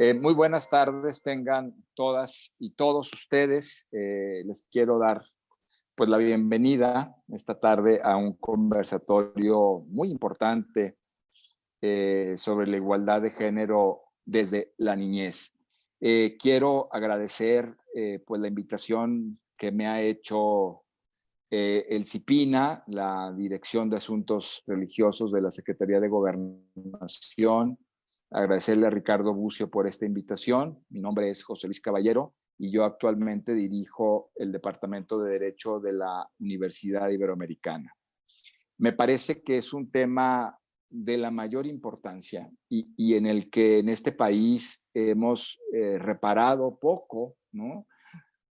Eh, muy buenas tardes tengan todas y todos ustedes. Eh, les quiero dar pues la bienvenida esta tarde a un conversatorio muy importante eh, sobre la igualdad de género desde la niñez. quiero agradecer pues la invitación que me ha hecho el CIPINA, la Dirección de Asuntos Religiosos de la Secretaría de Gobernación, agradecerle a Ricardo Bucio por esta invitación. Mi nombre es José Luis Caballero y yo actualmente dirijo el Departamento de Derecho de la Universidad Iberoamericana. Me parece que es un tema de la mayor importancia y, en el que en este país hemos eh, reparado poco, ¿no?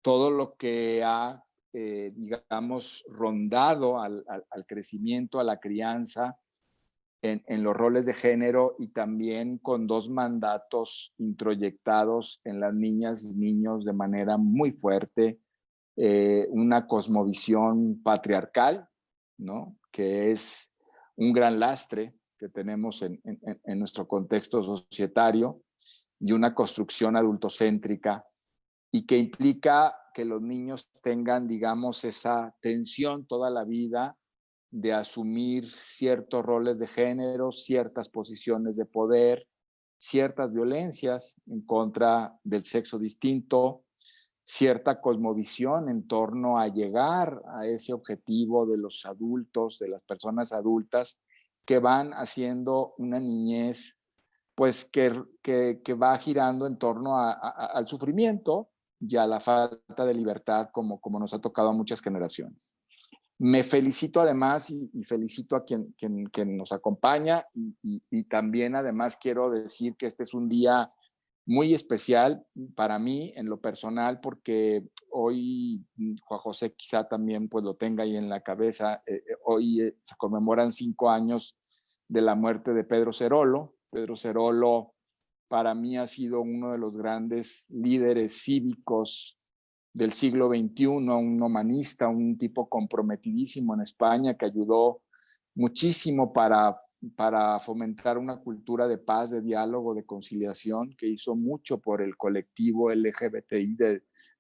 Todo lo que ha, eh, digamos, rondado al, al crecimiento, a la crianza, en, los roles de género y también con dos mandatos introyectados en las niñas y niños de manera muy fuerte, eh, una cosmovisión patriarcal, ¿no? que es un gran lastre que tenemos en, en nuestro contexto societario y una construcción adultocéntrica y que implica que los niños tengan, digamos, esa tensión toda la vida de asumir ciertos roles de género, ciertas posiciones de poder, ciertas violencias en contra del sexo distinto, cierta cosmovisión en torno a llegar a ese objetivo de los adultos, de las personas adultas, que van haciendo una niñez pues que, que, va girando en torno al sufrimiento y a la falta de libertad como, como nos ha tocado a muchas generaciones. Me felicito además y, felicito a quien, nos acompaña y, también además quiero decir que este es un día muy especial para mí en lo personal porque hoy Juan José quizá también pues lo tenga ahí en la cabeza. Eh, eh, hoy eh, se conmemoran cinco años de la muerte de Pedro Cerolo. Pedro Cerolo para mí ha sido uno de los grandes líderes cívicos del siglo XXI, un humanista, un tipo comprometidísimo en España que ayudó muchísimo para, para fomentar una cultura de paz, de diálogo, de conciliación, que hizo mucho por el colectivo LGBTI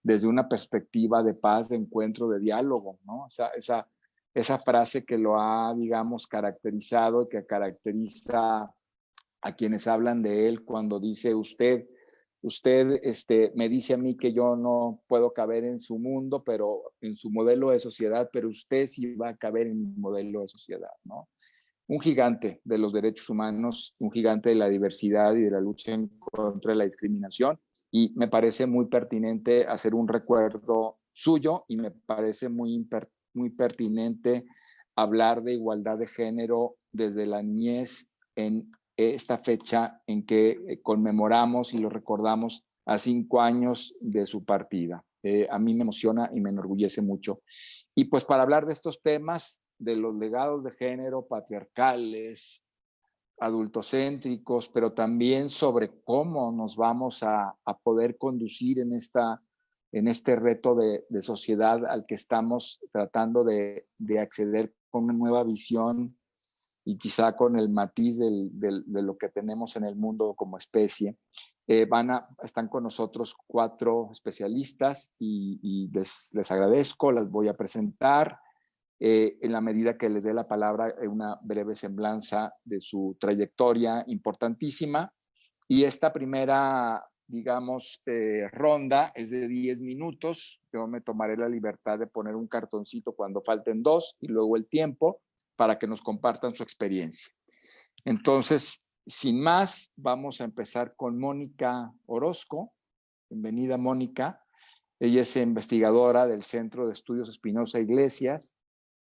desde una perspectiva de paz, de encuentro, de diálogo, ¿no? Esa, esa, esa frase que lo ha, digamos, caracterizado y que caracteriza a quienes hablan de él cuando dice usted usted este, me dice a mí que yo no puedo caber en su mundo, pero en su modelo de sociedad, pero usted sí va a caber en mi modelo de sociedad, ¿no? Un gigante de los derechos humanos, un gigante de la diversidad y de la lucha contra la discriminación. Y me parece muy pertinente hacer un recuerdo suyo y me parece muy, muy pertinente hablar de igualdad de género desde la niñez en esta fecha en que eh, conmemoramos y lo recordamos a cinco años de su partida. Eh, a mí me emociona y me enorgullece mucho. Y pues para hablar de estos temas, de los legados de género patriarcales, adultocéntricos, pero también sobre cómo nos vamos a, poder conducir en, esta, en este reto de, sociedad al que estamos tratando de, de acceder con una nueva visión y quizá con el matiz de lo que tenemos en el mundo como especie. Eh, van a, están con nosotros cuatro especialistas y, les, agradezco, las voy a presentar. Eh, en la medida que les dé la palabra, eh, una breve semblanza de su trayectoria importantísima. Y esta primera, digamos, ronda es de 10 minutos. Yo me tomaré la libertad de poner un cartoncito cuando falten dos y luego el tiempo para que nos compartan su experiencia. Entonces, sin más, vamos a empezar con Mónica Orozco. Bienvenida, Mónica. Ella es investigadora del Centro de Estudios Espinosa Iglesias,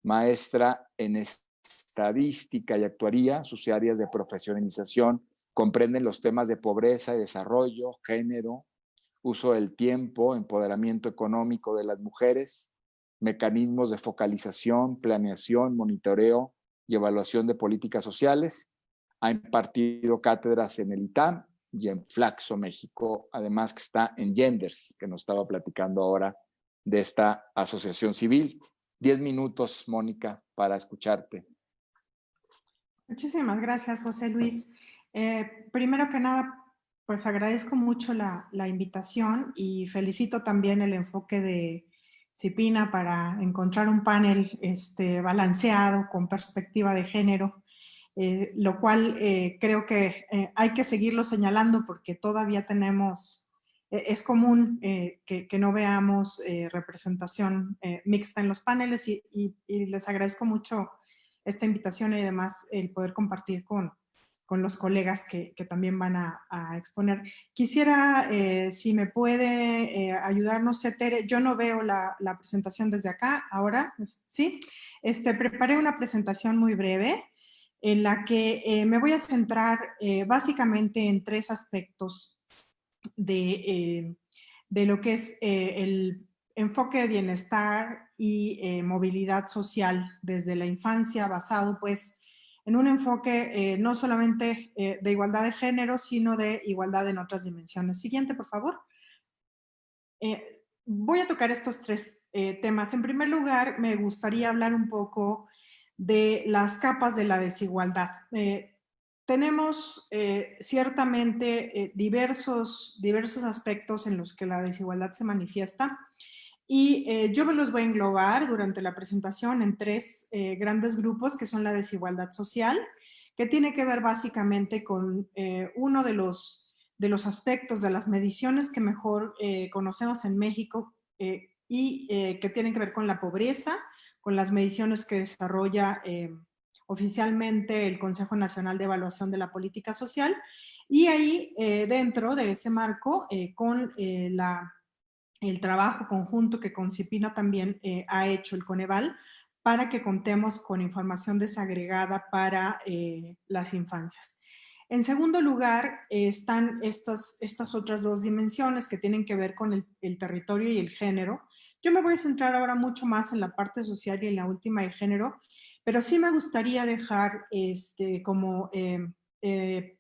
maestra en estadística y actuaría. Sus áreas de profesionalización comprenden los temas de pobreza y desarrollo, género, uso del tiempo, empoderamiento económico de las mujeres, mecanismos de focalización, planeación, monitoreo y evaluación de políticas sociales. Ha impartido cátedras en el ITAM y en Flaxo, México, además que está en Genders, que nos estaba platicando ahora de esta asociación civil. Diez minutos, Mónica, para escucharte. Muchísimas gracias, José Luis. Eh, primero que nada, pues agradezco mucho la, invitación y felicito también el enfoque de Cipina para encontrar un panel este, balanceado con perspectiva de género, eh, lo cual eh, creo que eh, hay que seguirlo señalando porque todavía tenemos, es común que, no veamos representación mixta en los paneles y, y les agradezco mucho esta invitación y además el poder compartir con, con los colegas que, también van a, exponer. Quisiera, eh, si me puede eh, ayudarnos, Tere, yo no veo la, presentación desde acá, ahora, ¿sí? Este, preparé una presentación muy breve en la que eh, me voy a centrar básicamente en tres aspectos de, de lo que es el enfoque de bienestar y movilidad social desde la infancia basado pues en un enfoque eh, no solamente eh, de igualdad de género, sino de igualdad en otras dimensiones. Siguiente, por favor. Eh, voy a tocar estos tres temas. En primer lugar, me gustaría hablar un poco de las capas de la desigualdad. tenemos ciertamente diversos, diversos aspectos en los que la desigualdad se manifiesta. Y eh, yo me los voy a englobar durante la presentación en tres eh, grandes grupos que son la desigualdad social, que tiene que ver básicamente con eh, uno de los, de los aspectos de las mediciones que mejor conocemos en México y que tienen que ver con la pobreza, con las mediciones que desarrolla oficialmente el Consejo Nacional de Evaluación de la Política Social. Y ahí dentro de ese marco con la el trabajo conjunto que Concipina también eh, ha hecho el Coneval para que contemos con información desagregada para eh, las infancias. En segundo lugar, están estas, otras dos dimensiones que tienen que ver con el, territorio y el género. Yo me voy a centrar ahora mucho más en la parte social y en la última de género, pero sí me gustaría dejar este, como eh,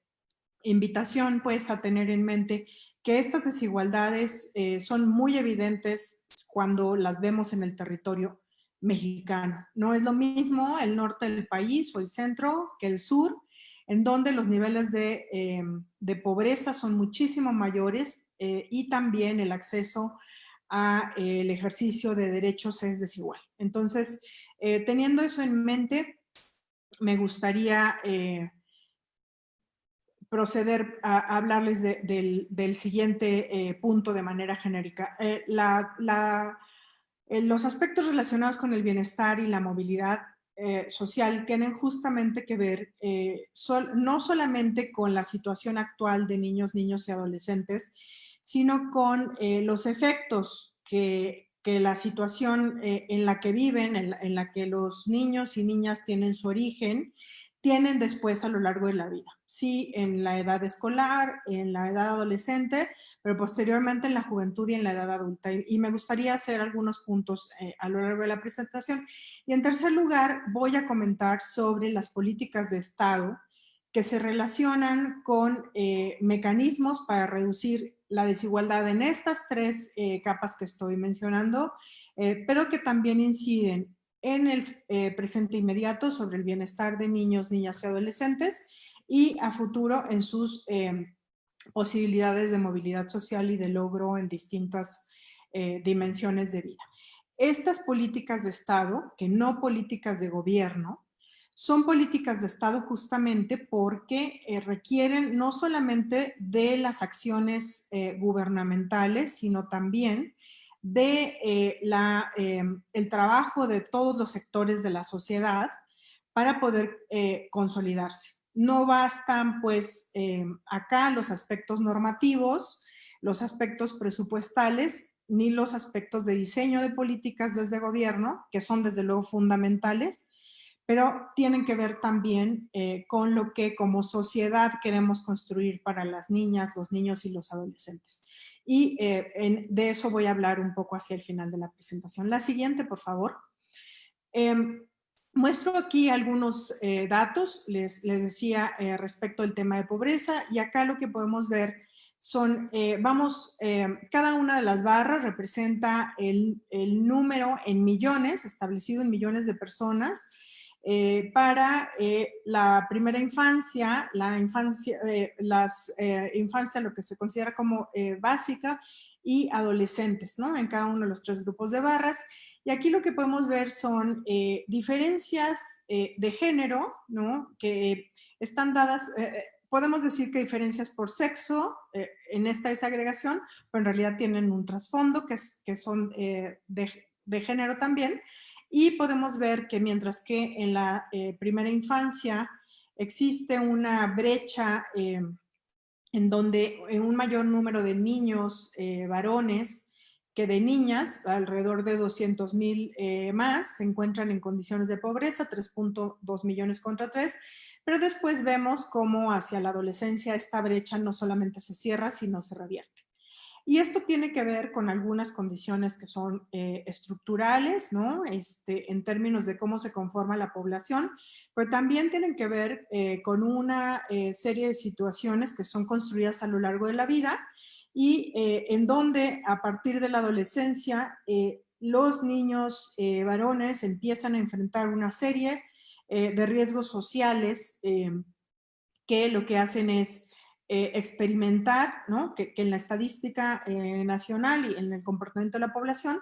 invitación pues a tener en mente que estas desigualdades eh, son muy evidentes cuando las vemos en el territorio mexicano. No es lo mismo el norte del país o el centro que el sur, en donde los niveles de, eh, pobreza son muchísimo mayores eh, y también el acceso al ejercicio de derechos es desigual. Entonces, teniendo eso en mente, me gustaría proceder a, hablarles del, siguiente eh, punto de manera genérica. Eh, eh, los aspectos relacionados con el bienestar y la movilidad social tienen justamente que ver no solamente con la situación actual de niños, niños y adolescentes, sino con los efectos que, la situación en la que viven, en la que los niños y niñas tienen su origen, tienen después a lo largo de la vida. Sí, en la edad escolar, en la edad adolescente, pero posteriormente en la juventud y en la edad adulta. Y, me gustaría hacer algunos puntos eh, a lo largo de la presentación. Y en tercer lugar, voy a comentar sobre las políticas de Estado que se relacionan con eh, mecanismos para reducir la desigualdad en estas tres eh, capas que estoy mencionando, pero que también inciden en el eh, presente inmediato sobre el bienestar de niños, niñas y adolescentes y a futuro en sus em, posibilidades de movilidad social y de logro en distintas eh, dimensiones de vida. Estas políticas de Estado, que no políticas de gobierno, son políticas de Estado justamente porque eh, requieren no solamente de las acciones gubernamentales, sino también de eh, eh, el trabajo de todos los sectores de la sociedad para poder eh, consolidarse. No bastan pues acá los aspectos normativos, los aspectos presupuestales, ni los aspectos de diseño de políticas desde gobierno, que son desde luego fundamentales, pero tienen que ver también con lo que como sociedad queremos construir para las niñas, los niños y los adolescentes y eh, de eso voy a hablar un poco hacia el final de la presentación. La siguiente, por favor. Em, muestro aquí algunos eh, datos, les, les decía eh, respecto al tema de pobreza y acá lo que podemos ver son, vamos, cada una de las barras representa el, el, número en millones, establecido en millones de personas eh, para eh, la primera infancia, la infancia, las infancia, lo que se considera como básica, y adolescentes, ¿no? En cada uno de los tres grupos de barras. Y aquí lo que podemos ver son diferencias de género, ¿no? Que están dadas, podemos decir que diferencias por sexo en esta desagregación, pero en realidad tienen un trasfondo que, es, que son de género también, y podemos ver que mientras que en la eh, primera infancia existe una brecha eh, en donde un mayor número de niños eh, varones que de niñas, alrededor de 200 mil más, se encuentran en condiciones de pobreza, 3.2 millones contra 3, pero después vemos cómo hacia la adolescencia esta brecha no solamente se cierra, sino se revierte. Y esto tiene que ver con algunas condiciones que son eh, estructurales, ¿no? Este, en términos de cómo se conforma la población, pero también tienen que ver eh, con una eh, serie de situaciones que son construidas a lo largo de la vida y en donde a partir de la adolescencia los niños varones empiezan a enfrentar una serie de riesgos sociales que lo que hacen es eh, experimentar, ¿no? que, en la estadística eh, nacional y en el comportamiento de la población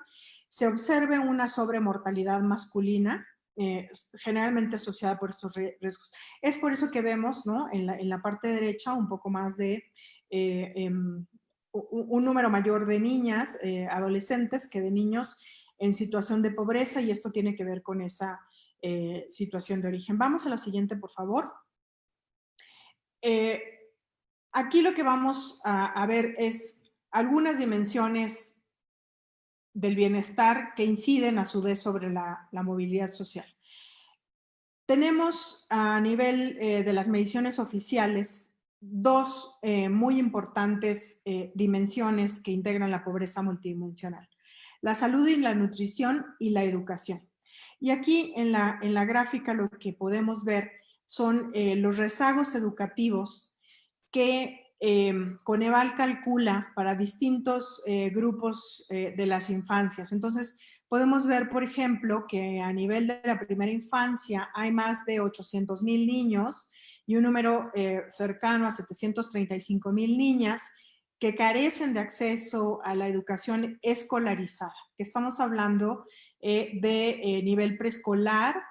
se observe una sobremortalidad masculina eh, generalmente asociada por estos riesgos. Es por eso que vemos ¿no? en, la, parte derecha un poco más de em, un, número mayor de niñas, adolescentes, que de niños en situación de pobreza y esto tiene que ver con esa situación de origen. Vamos a la siguiente, por favor. Aquí lo que vamos a, ver es algunas dimensiones del bienestar que inciden a su vez sobre la, movilidad social. Tenemos a nivel eh, de las mediciones oficiales dos eh, muy importantes eh, dimensiones que integran la pobreza multidimensional. La salud y la nutrición y la educación. Y aquí en la, en la gráfica lo que podemos ver son los rezagos educativos que eh, Coneval calcula para distintos eh, grupos eh, de las infancias. Entonces, podemos ver, por ejemplo, que a nivel de la primera infancia hay más de 800 mil niños y un número cercano a 735 mil niñas que carecen de acceso a la educación escolarizada, que estamos hablando de nivel preescolar,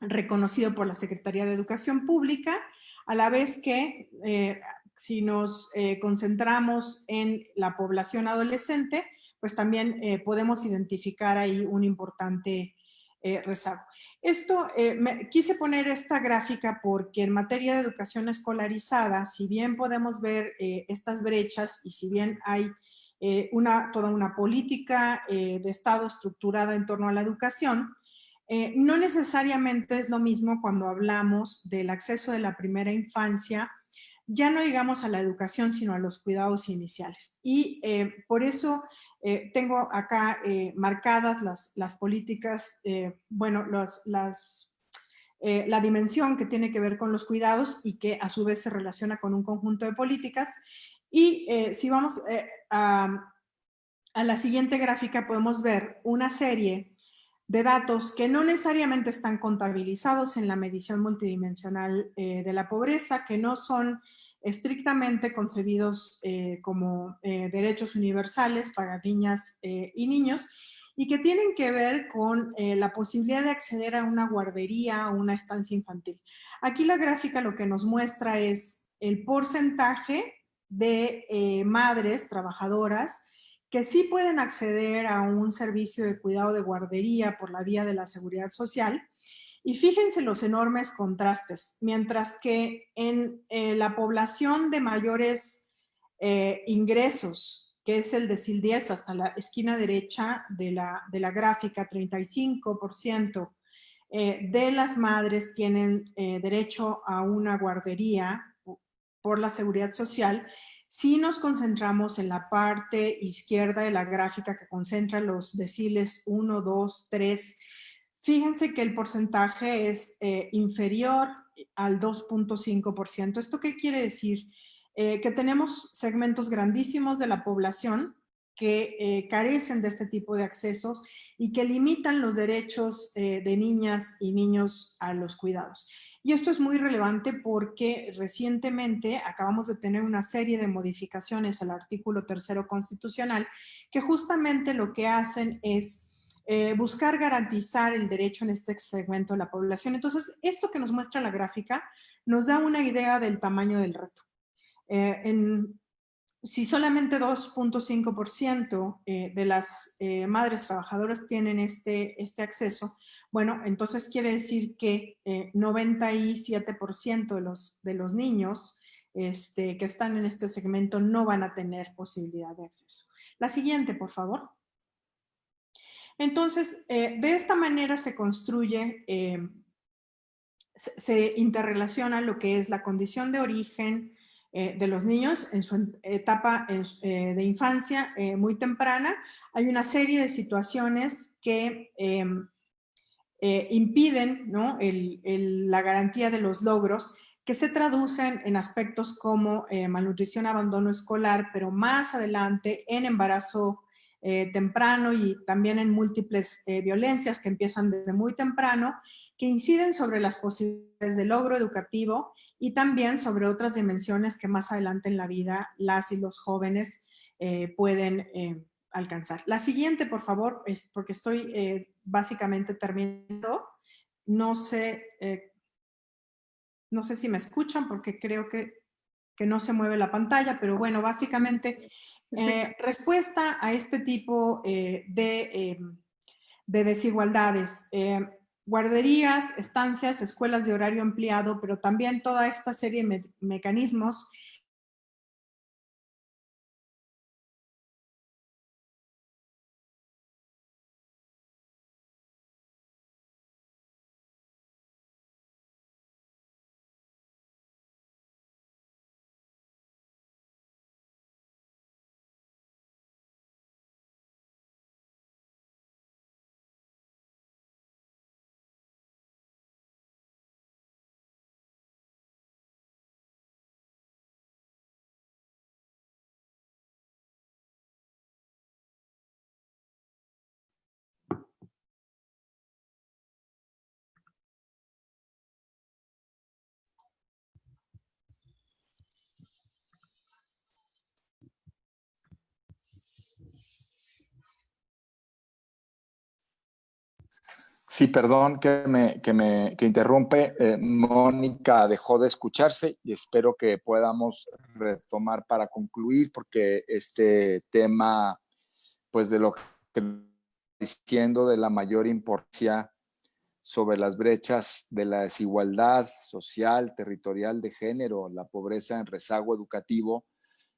reconocido por la Secretaría de Educación Pública, a la vez que eh, si nos eh, concentramos en la población adolescente, pues también eh, podemos identificar ahí un importante rezago. Esto, quise poner esta gráfica porque en materia de educación escolarizada, si bien podemos ver estas brechas y si bien hay una, toda una política de Estado estructurada en torno a la educación, eh, no necesariamente es lo mismo cuando hablamos del acceso de la primera infancia, ya no digamos a la educación, sino a los cuidados iniciales. Y eh, por eso eh, tengo acá marcadas las, políticas, bueno, las, la dimensión que tiene que ver con los cuidados y que a su vez se relaciona con un conjunto de políticas. Y si vamos a, a la siguiente gráfica podemos ver una serie de datos que no necesariamente están contabilizados en la medición multidimensional eh, de la pobreza, que no son estrictamente concebidos eh, como eh, derechos universales para niñas y niños, y que tienen que ver con la posibilidad de acceder a una guardería o una estancia infantil. Aquí la gráfica lo que nos muestra es el porcentaje de madres trabajadoras que sí pueden acceder a un servicio de cuidado de guardería por la vía de la seguridad social. Y fíjense los enormes contrastes. Mientras que en eh, la población de mayores eh, ingresos, que es el de 10 hasta la esquina derecha de la, de la gráfica, 35% eh, de las madres tienen derecho a una guardería por la seguridad social si nos concentramos en la parte izquierda de la gráfica que concentra los deciles 1, 2, 3, fíjense que el porcentaje es eh, inferior al 2.5%. ¿Esto qué quiere decir? Eh, que tenemos segmentos grandísimos de la población que eh, carecen de este tipo de accesos y que limitan los derechos de niñas y niños a los cuidados. Y esto es muy relevante porque recientemente acabamos de tener una serie de modificaciones al artículo tercero constitucional que justamente lo que hacen es eh, buscar garantizar el derecho en este segmento de la población. Entonces, esto que nos muestra la gráfica nos da una idea del tamaño del reto. en, si solamente 2.5% eh, de las eh, madres trabajadoras tienen este, este acceso, bueno, entonces quiere decir que 97% eh, de los, de los niños este, que están en este segmento no van a tener posibilidad de acceso. La siguiente, por favor. Entonces, de esta manera se construye, se interrelaciona lo que es la condición de origen, eh, de los niños en su etapa eh, de infancia eh, muy temprana. Hay una serie de situaciones que em, impiden la garantía de los logros que se traducen en aspectos como malnutrición, abandono escolar, pero más adelante en embarazo temprano y también en múltiples violencias que empiezan desde muy temprano, que inciden sobre las posibilidades de logro educativo y también sobre otras dimensiones que más adelante en la vida las y los jóvenes eh, pueden eh, alcanzar. La siguiente, por favor, es porque estoy eh, básicamente terminando. No sé, no sé si me escuchan porque creo que, que, no se mueve la pantalla, pero bueno, básicamente respuesta a este tipo de, de desigualdades guarderías, estancias, escuelas de horario empleado, pero también toda esta serie de mecanismos Sí, perdón que me, que me que interrumpe. Eh, Mónica dejó de escucharse y espero que podamos retomar para concluir porque este tema, pues de lo que diciendo de la mayor importancia sobre las brechas de la desigualdad social, territorial, de género, la pobreza en rezago educativo,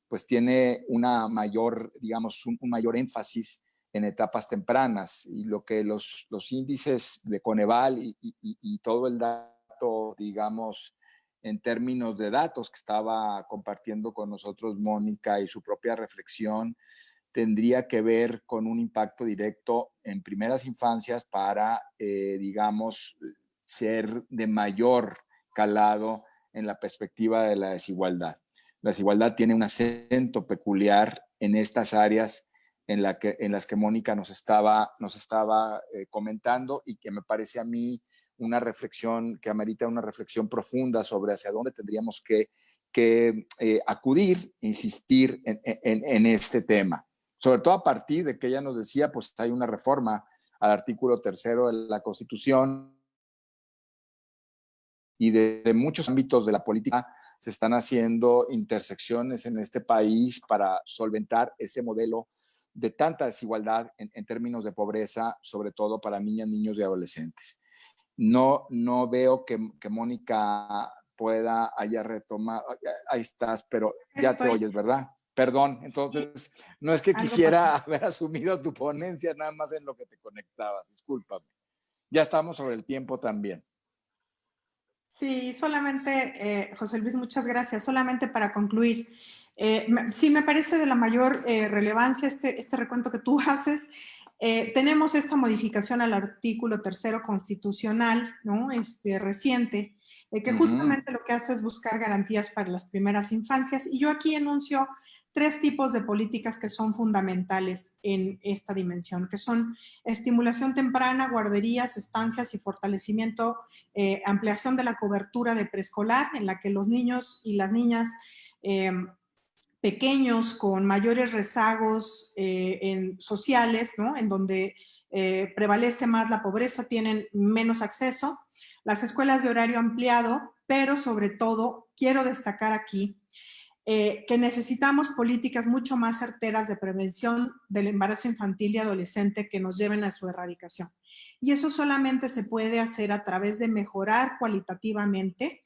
pues tiene una mayor, digamos, un mayor énfasis en etapas tempranas y lo que los, los índices de Coneval y, todo el dato, digamos, en términos de datos que estaba compartiendo con nosotros Mónica y su propia reflexión, tendría que ver con un impacto directo en primeras infancias para, eh, digamos, ser de mayor calado en la perspectiva de la desigualdad. La desigualdad tiene un acento peculiar en estas áreas en, la que, en las que Mónica nos estaba, nos estaba eh, comentando y que me parece a mí una reflexión que amerita una reflexión profunda sobre hacia dónde tendríamos que, que eh, acudir, insistir en, en, en, este tema. Sobre todo a partir de que ella nos decía, pues hay una reforma al artículo tercero de la Constitución y de, de muchos ámbitos de la política se están haciendo intersecciones en este país para solventar ese modelo de tanta desigualdad en, términos de pobreza, sobre todo para niñas, niños y adolescentes. No, no veo que, Mónica pueda haya retomado, ahí estás, pero ya te oyes, ¿verdad? Perdón, entonces, no es que quisiera haber asumido tu ponencia nada más en lo que te conectabas, discúlpame. Ya estamos sobre el tiempo también. Sí, solamente, eh, José Luis, muchas gracias. Solamente para concluir, eh, sí me parece de la mayor eh, relevancia este, este recuento que tú haces. tenemos esta modificación al artículo tercero constitucional, ¿no? Este reciente, que justamente lo que hace es buscar garantías para las primeras infancias. Y yo aquí enuncio tres tipos de políticas que son fundamentales en esta dimensión, que son estimulación temprana, guarderías, estancias y fortalecimiento, eh, ampliación de la cobertura de preescolar, en la que los niños y las niñas eh, pequeños con mayores rezagos eh, en, sociales, ¿no? en donde prevalece más la pobreza, tienen menos acceso. Las escuelas de horario ampliado, pero sobre todo quiero destacar aquí eh, que necesitamos políticas mucho más certeras de prevención del embarazo infantil y adolescente que nos lleven a su erradicación. Y eso solamente se puede hacer a través de mejorar cualitativamente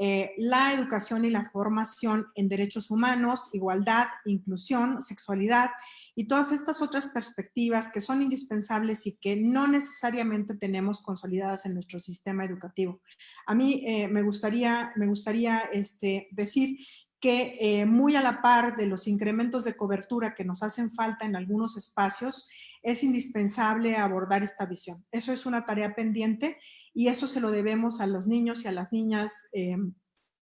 eh, la educación y la formación en derechos humanos, igualdad, inclusión, sexualidad y todas estas otras perspectivas que son indispensables y que no necesariamente tenemos consolidadas en nuestro sistema educativo. A mí eh, me gustaría, me gustaría este, decir que eh, muy a la par de los incrementos de cobertura que nos hacen falta en algunos espacios, es indispensable abordar esta visión. Eso es una tarea pendiente y eso se lo debemos a los niños y a las niñas eh,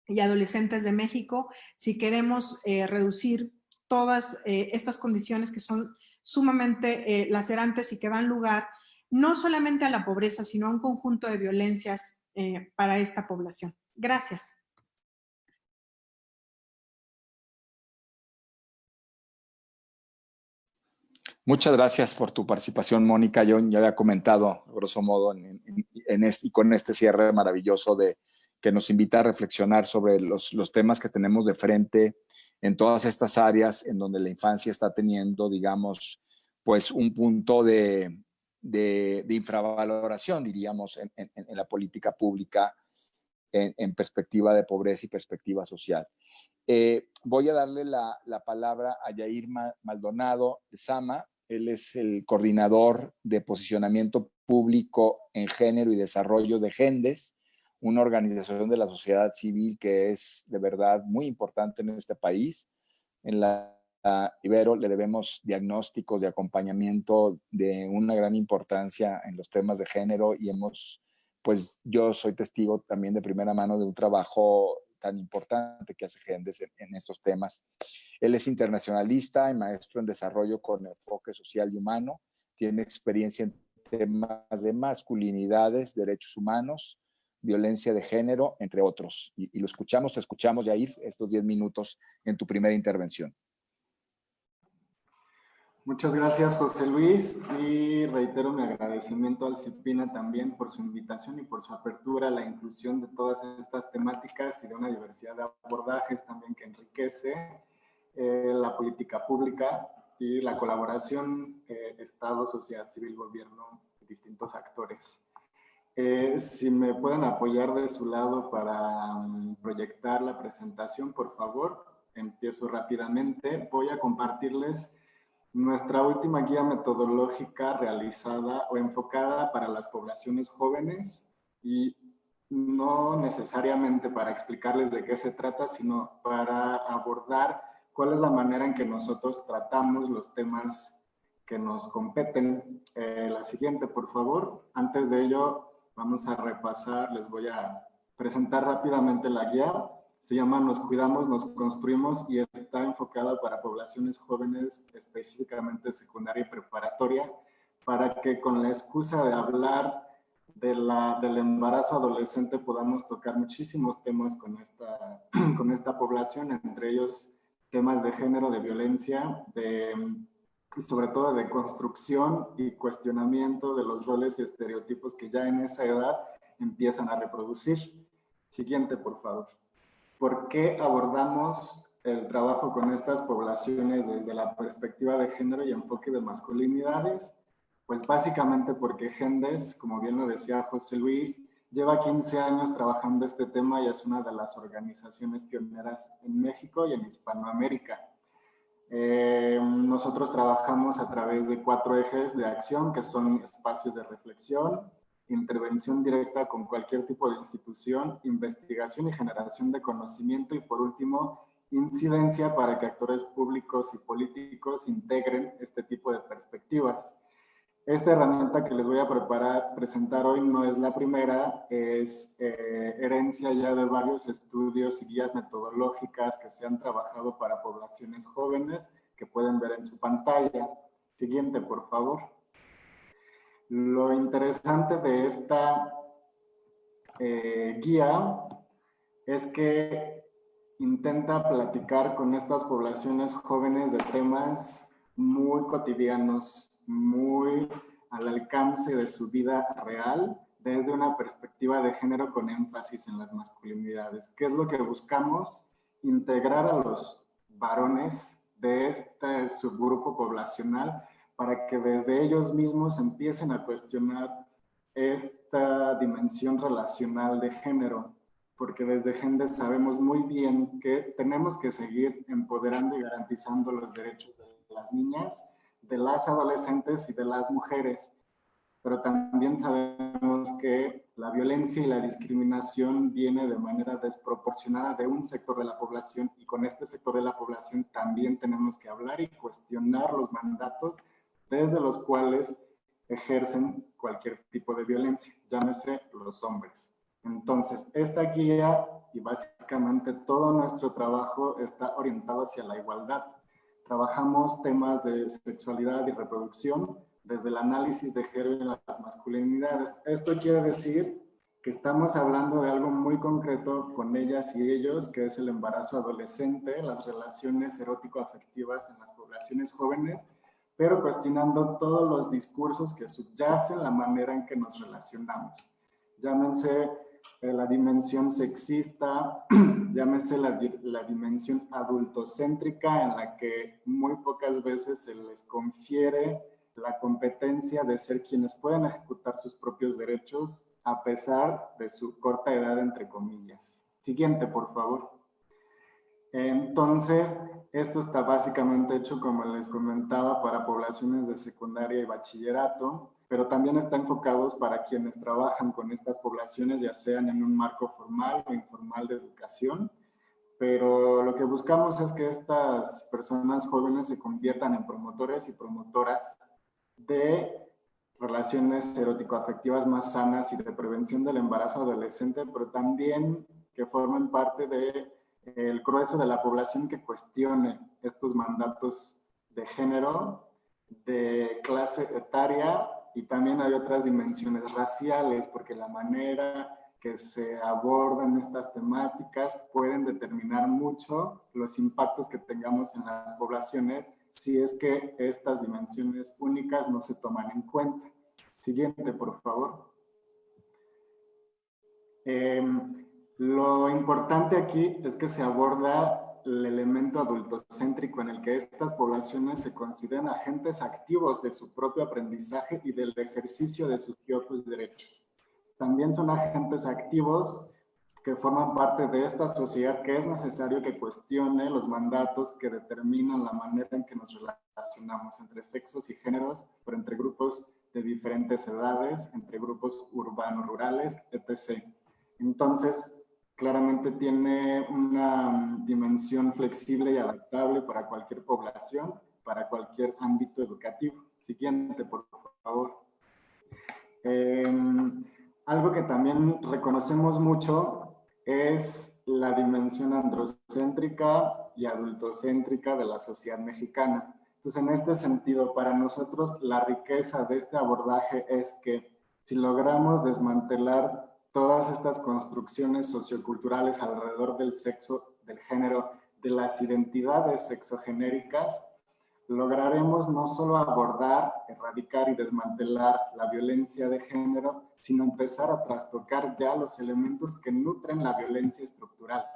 y adolescentes de México si queremos eh, reducir todas estas condiciones que son sumamente lacerantes y que dan lugar no solamente a la pobreza, sino a un conjunto de violencias para esta población. Gracias. Muchas gracias por tu participación, Mónica. Yo ya había comentado, grosso modo, en, este, y con este cierre maravilloso de que nos invita a reflexionar sobre los, temas que tenemos de frente en todas estas áreas en donde la infancia está teniendo, digamos, pues un punto de, infravaloración, diríamos, en, en, la política pública en, perspectiva de pobreza y perspectiva social. Eh, voy a darle la, la, palabra a Yair Maldonado Sama, él es el coordinador de posicionamiento público en género y desarrollo de GENDES, una organización de la sociedad civil que es de verdad muy importante en este país. En la Ibero le debemos diagnósticos de acompañamiento de una gran importancia en los temas de género y hemos, pues yo soy testigo también de primera mano de un trabajo tan importante que hace Gendes en, estos temas. Él es internacionalista y maestro en desarrollo con enfoque social y humano. Tiene experiencia en temas de masculinidades, derechos humanos, violencia de género, entre otros. Y, lo escuchamos, te escuchamos, Yair, estos 10 minutos en tu primera intervención. Muchas gracias, José Luis, y reitero mi agradecimiento al CIPINA también por su invitación y por su apertura a la inclusión de todas estas temáticas y de una diversidad de abordajes también que enriquece eh, la política pública y la colaboración eh, Estado, sociedad civil, gobierno distintos actores. Eh, si me pueden apoyar de su lado para mm, proyectar la presentación, por favor, empiezo rápidamente. Voy a compartirles nuestra última guía metodológica realizada o enfocada para las poblaciones jóvenes y no necesariamente para explicarles de qué se trata, sino para abordar cuál es la manera en que nosotros tratamos los temas que nos competen. Eh, la siguiente, por favor. Antes de ello, vamos a repasar, les voy a presentar rápidamente la guía se llama Nos Cuidamos, Nos Construimos y está enfocada para poblaciones jóvenes, específicamente secundaria y preparatoria, para que con la excusa de hablar de la, del embarazo adolescente podamos tocar muchísimos temas con esta, con esta población, entre ellos temas de género, de violencia, de, sobre todo de construcción y cuestionamiento de los roles y estereotipos que ya en esa edad empiezan a reproducir. Siguiente, por favor. ¿Por qué abordamos el trabajo con estas poblaciones desde la perspectiva de género y enfoque de masculinidades? Pues básicamente porque Gendes, como bien lo decía José Luis, lleva 15 años trabajando este tema y es una de las organizaciones pioneras en México y en Hispanoamérica. Eh, nosotros trabajamos a través de cuatro ejes de acción que son espacios de reflexión, intervención directa con cualquier tipo de institución, investigación y generación de conocimiento y por último, incidencia para que actores públicos y políticos integren este tipo de perspectivas. Esta herramienta que les voy a preparar, presentar hoy no es la primera, es eh, herencia ya de varios estudios y guías metodológicas que se han trabajado para poblaciones jóvenes que pueden ver en su pantalla. Siguiente, por favor. Lo interesante de esta eh, guía es que intenta platicar con estas poblaciones jóvenes de temas muy cotidianos, muy al alcance de su vida real desde una perspectiva de género con énfasis en las masculinidades. ¿Qué es lo que buscamos? Integrar a los varones de este subgrupo poblacional para que desde ellos mismos empiecen a cuestionar esta dimensión relacional de género, porque desde Gender sabemos muy bien que tenemos que seguir empoderando y garantizando los derechos de las niñas de las adolescentes y de las mujeres, pero también sabemos que la violencia y la discriminación viene de manera desproporcionada de un sector de la población y con este sector de la población también tenemos que hablar y cuestionar los mandatos desde los cuales ejercen cualquier tipo de violencia, llámese los hombres. Entonces, esta guía y básicamente todo nuestro trabajo está orientado hacia la igualdad, Trabajamos temas de sexualidad y reproducción desde el análisis de género y las masculinidades. Esto quiere decir que estamos hablando de algo muy concreto con ellas y ellos, que es el embarazo adolescente, las relaciones erótico-afectivas en las poblaciones jóvenes, pero cuestionando todos los discursos que subyacen la manera en que nos relacionamos. Llámense la dimensión sexista, llámese la, la, dimensión adultocéntrica en la que muy pocas veces se les confiere la competencia de ser quienes pueden ejecutar sus propios derechos a pesar de su corta edad, entre comillas. Siguiente, por favor. Entonces, esto está básicamente hecho, como les comentaba, para poblaciones de secundaria y bachillerato pero también está enfocados para quienes trabajan con estas poblaciones, ya sean en un marco formal o informal de educación. Pero lo que buscamos es que estas personas jóvenes se conviertan en promotores y promotoras de relaciones erótico-afectivas más sanas y de prevención del embarazo adolescente, pero también que formen parte del de, grueso de la población que cuestione estos mandatos de género, de clase etaria y también hay otras dimensiones raciales, porque la manera que se abordan estas temáticas pueden determinar mucho los impactos que tengamos en las poblaciones si es que estas dimensiones únicas no se toman en cuenta. Siguiente, por favor. Em, lo importante aquí es que se aborda el elemento adultocéntrico en el que estas poblaciones se consideran agentes activos de su propio aprendizaje y del ejercicio de sus propios derechos. También son agentes activos que forman parte de esta sociedad que es necesario que cuestione los mandatos que determinan la manera en que nos relacionamos entre sexos y géneros, pero entre grupos de diferentes edades, entre grupos urbanos, rurales, etc. Entonces, claramente tiene una dimensión flexible y adaptable para cualquier población, para cualquier ámbito educativo. Siguiente, por favor. Em, algo que también reconocemos mucho es la dimensión androcéntrica y adultocéntrica de la sociedad mexicana. Entonces, en este sentido, para nosotros la riqueza de este abordaje es que si logramos desmantelar todas estas construcciones socioculturales alrededor del sexo, del género, de las identidades sexogenéricas, lograremos no solo abordar, erradicar y desmantelar la violencia de género, sino empezar a trastocar ya los elementos que nutren la violencia estructural.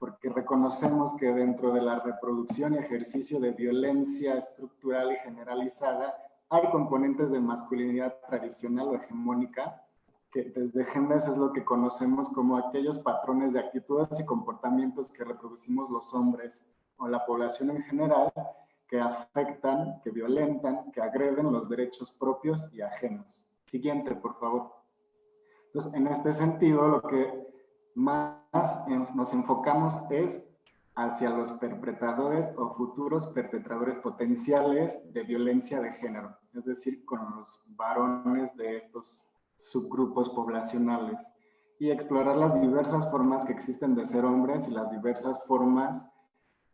Porque reconocemos que dentro de la reproducción y ejercicio de violencia estructural y generalizada, hay componentes de masculinidad tradicional o hegemónica que desde Genes es lo que conocemos como aquellos patrones de actitudes y comportamientos que reproducimos los hombres o la población en general que afectan, que violentan, que agreden los derechos propios y ajenos. Siguiente, por favor. Entonces, en este sentido, lo que más nos enfocamos es hacia los perpetradores o futuros perpetradores potenciales de violencia de género, es decir, con los varones de estos subgrupos poblacionales y explorar las diversas formas que existen de ser hombres y las diversas formas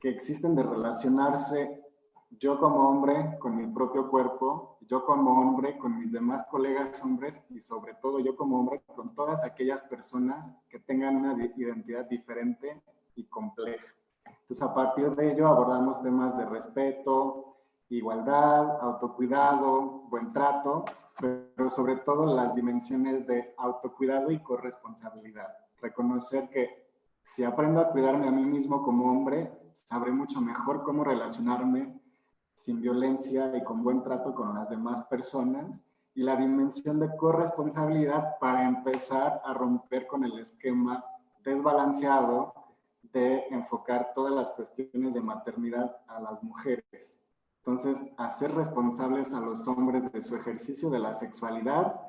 que existen de relacionarse yo como hombre con mi propio cuerpo, yo como hombre con mis demás colegas hombres y sobre todo yo como hombre con todas aquellas personas que tengan una identidad diferente y compleja. Entonces a partir de ello abordamos temas de respeto, igualdad, autocuidado, buen trato, pero sobre todo las dimensiones de autocuidado y corresponsabilidad. Reconocer que si aprendo a cuidarme a mí mismo como hombre, sabré mucho mejor cómo relacionarme sin violencia y con buen trato con las demás personas y la dimensión de corresponsabilidad para empezar a romper con el esquema desbalanceado de enfocar todas las cuestiones de maternidad a las mujeres. Entonces, hacer responsables a los hombres de su ejercicio de la sexualidad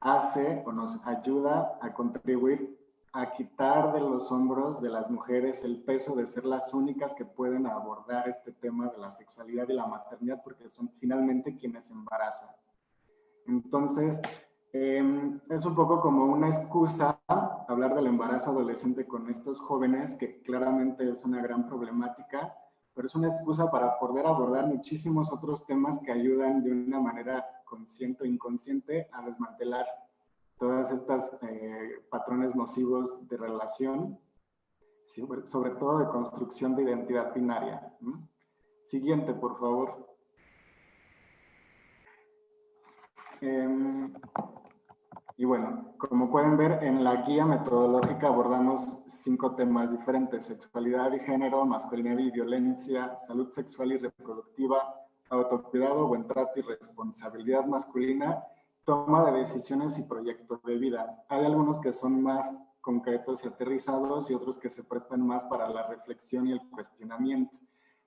hace o nos ayuda a contribuir a quitar de los hombros de las mujeres el peso de ser las únicas que pueden abordar este tema de la sexualidad y la maternidad porque son finalmente quienes embarazan. Entonces, em, es un poco como una excusa hablar del embarazo adolescente con estos jóvenes, que claramente es una gran problemática, pero es una excusa para poder abordar muchísimos otros temas que ayudan de una manera consciente o inconsciente a desmantelar todas estas eh, patrones nocivos de relación, sobre todo de construcción de identidad binaria. Siguiente, por favor. Em, y bueno, como pueden ver, en la guía metodológica abordamos cinco temas diferentes, sexualidad y género, masculinidad y violencia, salud sexual y reproductiva, autocuidado, buen trato y responsabilidad masculina toma de decisiones y proyectos de vida. Hay algunos que son más concretos y aterrizados y otros que se prestan más para la reflexión y el cuestionamiento.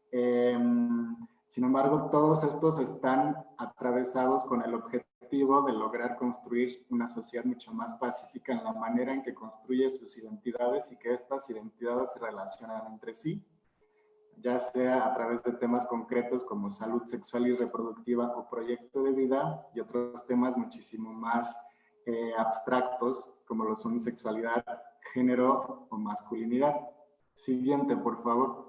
Em, sin embargo, todos estos están atravesados con el objetivo de lograr construir una sociedad mucho más pacífica en la manera en que construye sus identidades y que estas identidades se relacionan entre sí ya sea a través de temas concretos como salud sexual y reproductiva o proyecto de vida y otros temas muchísimo más eh, abstractos como lo son sexualidad, género o masculinidad. Siguiente, por favor.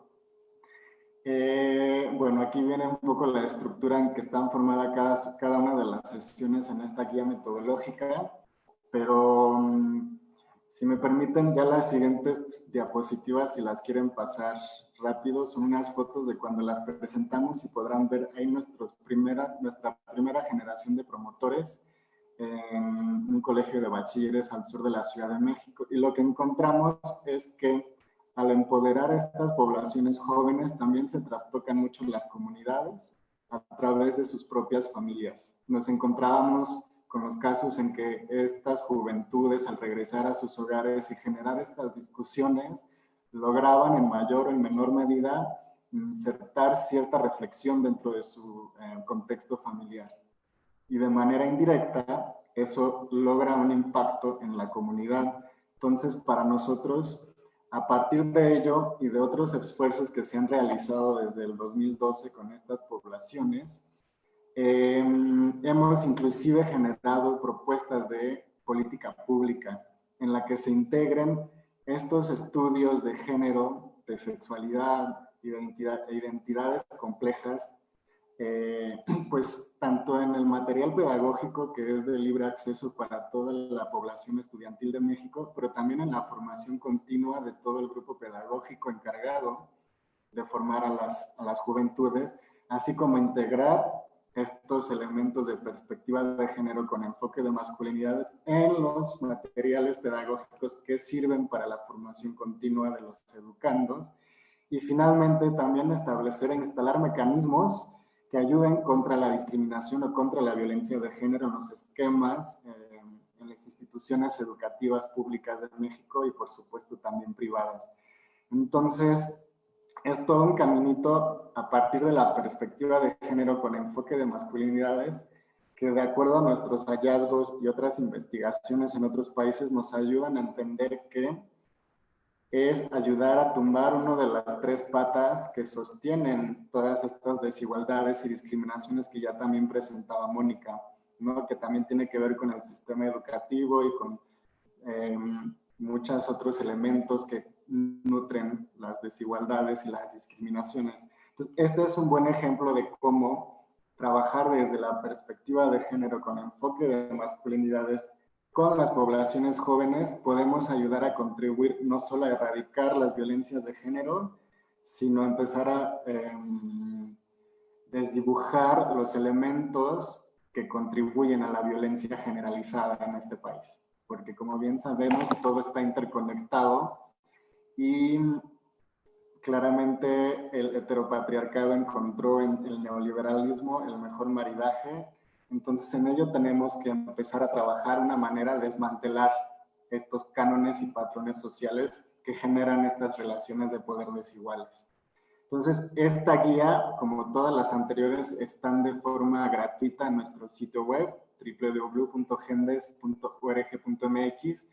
Eh, bueno, aquí viene un poco la estructura en que están formadas cada, una de las sesiones en esta guía metodológica, pero mm, si me permiten, ya las siguientes diapositivas, si las quieren pasar rápido, son unas fotos de cuando las presentamos y podrán ver ahí nuestra primera generación de promotores en un colegio de bachilleres al sur de la Ciudad de México. Y lo que encontramos es que al empoderar a estas poblaciones jóvenes también se trastocan mucho las comunidades a través de sus propias familias. Nos encontrábamos con los casos en que estas juventudes al regresar a sus hogares y generar estas discusiones lograban en mayor o en menor medida insertar cierta reflexión dentro de su eh, contexto familiar. Y de manera indirecta, eso logra un impacto en la comunidad. Entonces, para nosotros, a partir de ello y de otros esfuerzos que se han realizado desde el 2012 con estas poblaciones, Em, hemos inclusive generado propuestas de política pública en la que se integren estos estudios de género, de sexualidad identidad, e identidades complejas, eh, pues tanto en el material pedagógico que es de libre acceso para toda la población estudiantil de México, pero también en la formación continua de todo el grupo pedagógico encargado de formar a las, a las juventudes, así como integrar estos elementos de perspectiva de género con enfoque de masculinidades en los materiales pedagógicos que sirven para la formación continua de los educandos. Y finalmente también establecer e instalar mecanismos que ayuden contra la discriminación o contra la violencia de género en los esquemas, eh, en las instituciones educativas públicas de México y por supuesto también privadas. Entonces, es todo un caminito a partir de la perspectiva de género con enfoque de masculinidades que de acuerdo a nuestros hallazgos y otras investigaciones en otros países nos ayudan a entender que es ayudar a tumbar una de las tres patas que sostienen todas estas desigualdades y discriminaciones que ya también presentaba Mónica, ¿no? que también tiene que ver con el sistema educativo y con em, muchos otros elementos que nutren las desigualdades y las discriminaciones. Entonces, este es un buen ejemplo de cómo trabajar desde la perspectiva de género con enfoque de masculinidades con las poblaciones jóvenes podemos ayudar a contribuir no solo a erradicar las violencias de género, sino empezar a em, desdibujar los elementos que contribuyen a la violencia generalizada en este país. Porque como bien sabemos, todo está interconectado y claramente el heteropatriarcado encontró en el neoliberalismo el mejor maridaje entonces en ello tenemos que empezar a trabajar una manera de desmantelar estos cánones y patrones sociales que generan estas relaciones de poder desiguales. Entonces, esta guía, como todas las anteriores, están de forma gratuita en nuestro sitio web www.gendes.org.mx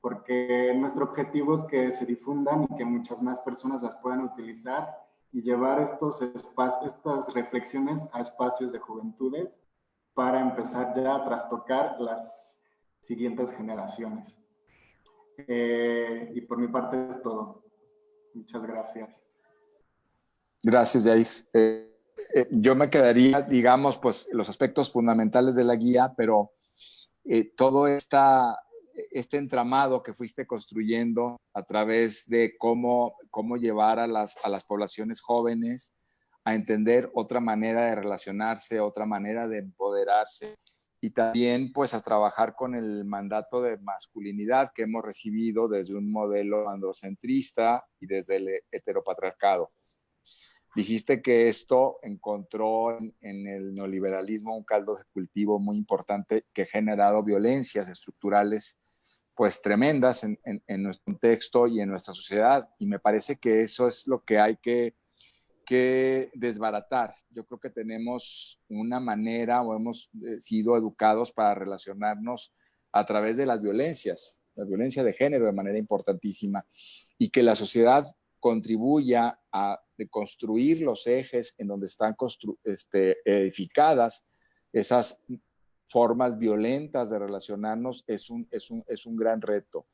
porque nuestro objetivo es que se difundan y que muchas más personas las puedan utilizar y llevar estos espacios, estas reflexiones a espacios de juventudes para empezar ya a trastocar las siguientes generaciones. Eh, y por mi parte es todo. Muchas gracias. Gracias, Yais. Eh, eh, yo me quedaría, digamos, pues los aspectos fundamentales de la guía, pero todo esta, este entramado que fuiste construyendo a través de cómo, cómo llevar a las, a las poblaciones jóvenes, a entender otra manera de relacionarse, otra manera de empoderarse y también pues a trabajar con el mandato de masculinidad que hemos recibido desde un modelo androcentrista y desde el heteropatriarcado. Dijiste que esto encontró en, el neoliberalismo un caldo de cultivo muy importante que ha generado violencias estructurales pues tremendas en, nuestro contexto y en nuestra sociedad. Y me parece que eso es lo que hay que que desbaratar. Yo creo que tenemos una manera o hemos eh, sido educados para relacionarnos a través de las violencias, la violencia de género de manera importantísima, y que la sociedad contribuya a construir los ejes en donde están este, edificadas esas formas violentas de relacionarnos es un, es un, es un gran reto.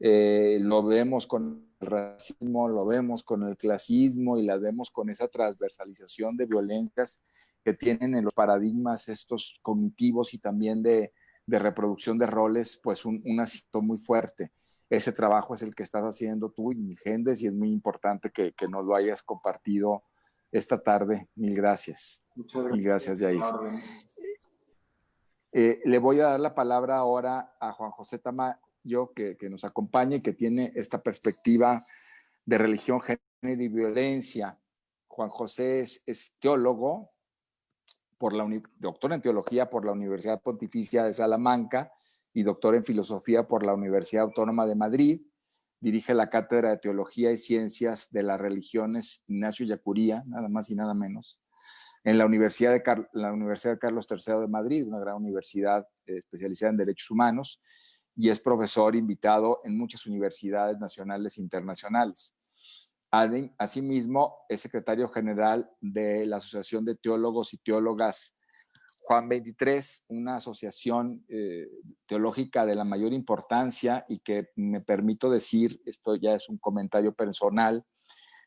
Eh, lo vemos con el racismo, lo vemos con el clasismo y la vemos con esa transversalización de violencias que tienen en los paradigmas estos cognitivos y también de, de reproducción de roles, pues un, un asito muy fuerte. Ese trabajo es el que estás haciendo tú y Gendes y es muy importante que, que nos lo hayas compartido esta tarde. Mil gracias. Muchas gracias. Mil gracias, Yair. Eh, le voy a dar la palabra ahora a Juan José Tama, yo que, nos acompaña y que tiene esta perspectiva de religión, género y violencia. Juan José es, teólogo, por la doctor en teología por la Universidad Pontificia de Salamanca y doctor en filosofía por la Universidad Autónoma de Madrid. Dirige la Cátedra de Teología y Ciencias de las Religiones Ignacio Yacuría, nada más y nada menos, en la Universidad de, la Universidad Carlos III de Madrid, una gran universidad eh, especializada en derechos humanos, y es profesor invitado en muchas universidades nacionales e internacionales. Asimismo, es secretario general de la Asociación de Teólogos y Teólogas Juan 23, una asociación eh, teológica de la mayor importancia y que me permito decir, esto ya es un comentario personal,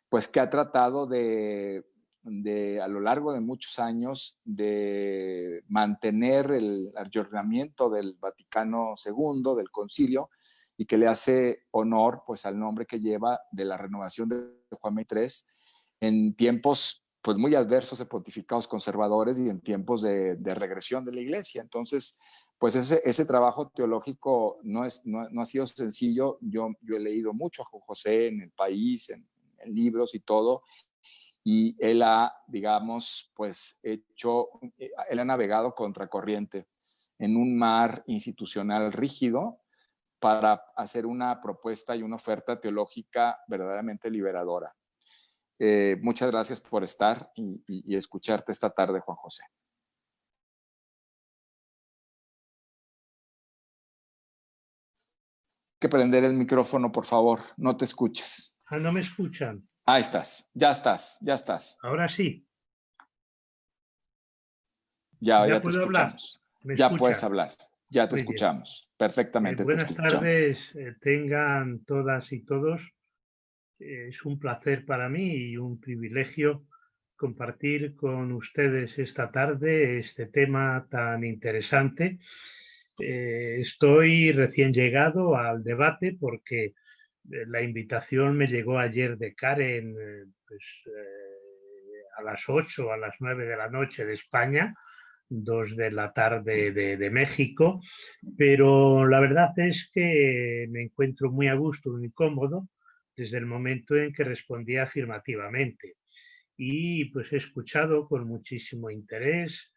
pues que ha tratado de de, a lo largo de muchos años de mantener el ayornamiento del Vaticano II, del concilio, y que le hace honor pues, al nombre que lleva de la renovación de Juan III en tiempos pues muy adversos de pontificados conservadores y en tiempos de, regresión de la iglesia. Entonces, pues ese, ese trabajo teológico no, es, no, ha sido sencillo. Yo, yo he leído mucho a José en el país, en libros y todo, y él ha, digamos, pues hecho, eh, él ha navegado contracorriente en un mar institucional rígido para hacer una propuesta y una oferta teológica verdaderamente liberadora. Eh, muchas gracias por estar y, escucharte esta tarde, Juan José. que prender el micrófono, por favor. No te escuches. Ah, no me escuchan. Ahí estás, ya estás, ya estás. Ahora sí. Ya, ya, te escuchamos. Ya puedes hablar, ya te escuchamos. Perfectamente. Eh, buenas tardes, eh, tengan todas y todos. es un placer para mí y un privilegio compartir con ustedes esta tarde este tema tan interesante. Eh, estoy recién llegado al debate porque la invitación me llegó ayer de Karen pues, a las 8, a las 9 de la noche de España, 2 de la tarde de, México, pero la verdad es que me encuentro muy a gusto, muy cómodo, desde el momento en que respondí afirmativamente. Y pues he escuchado con muchísimo interés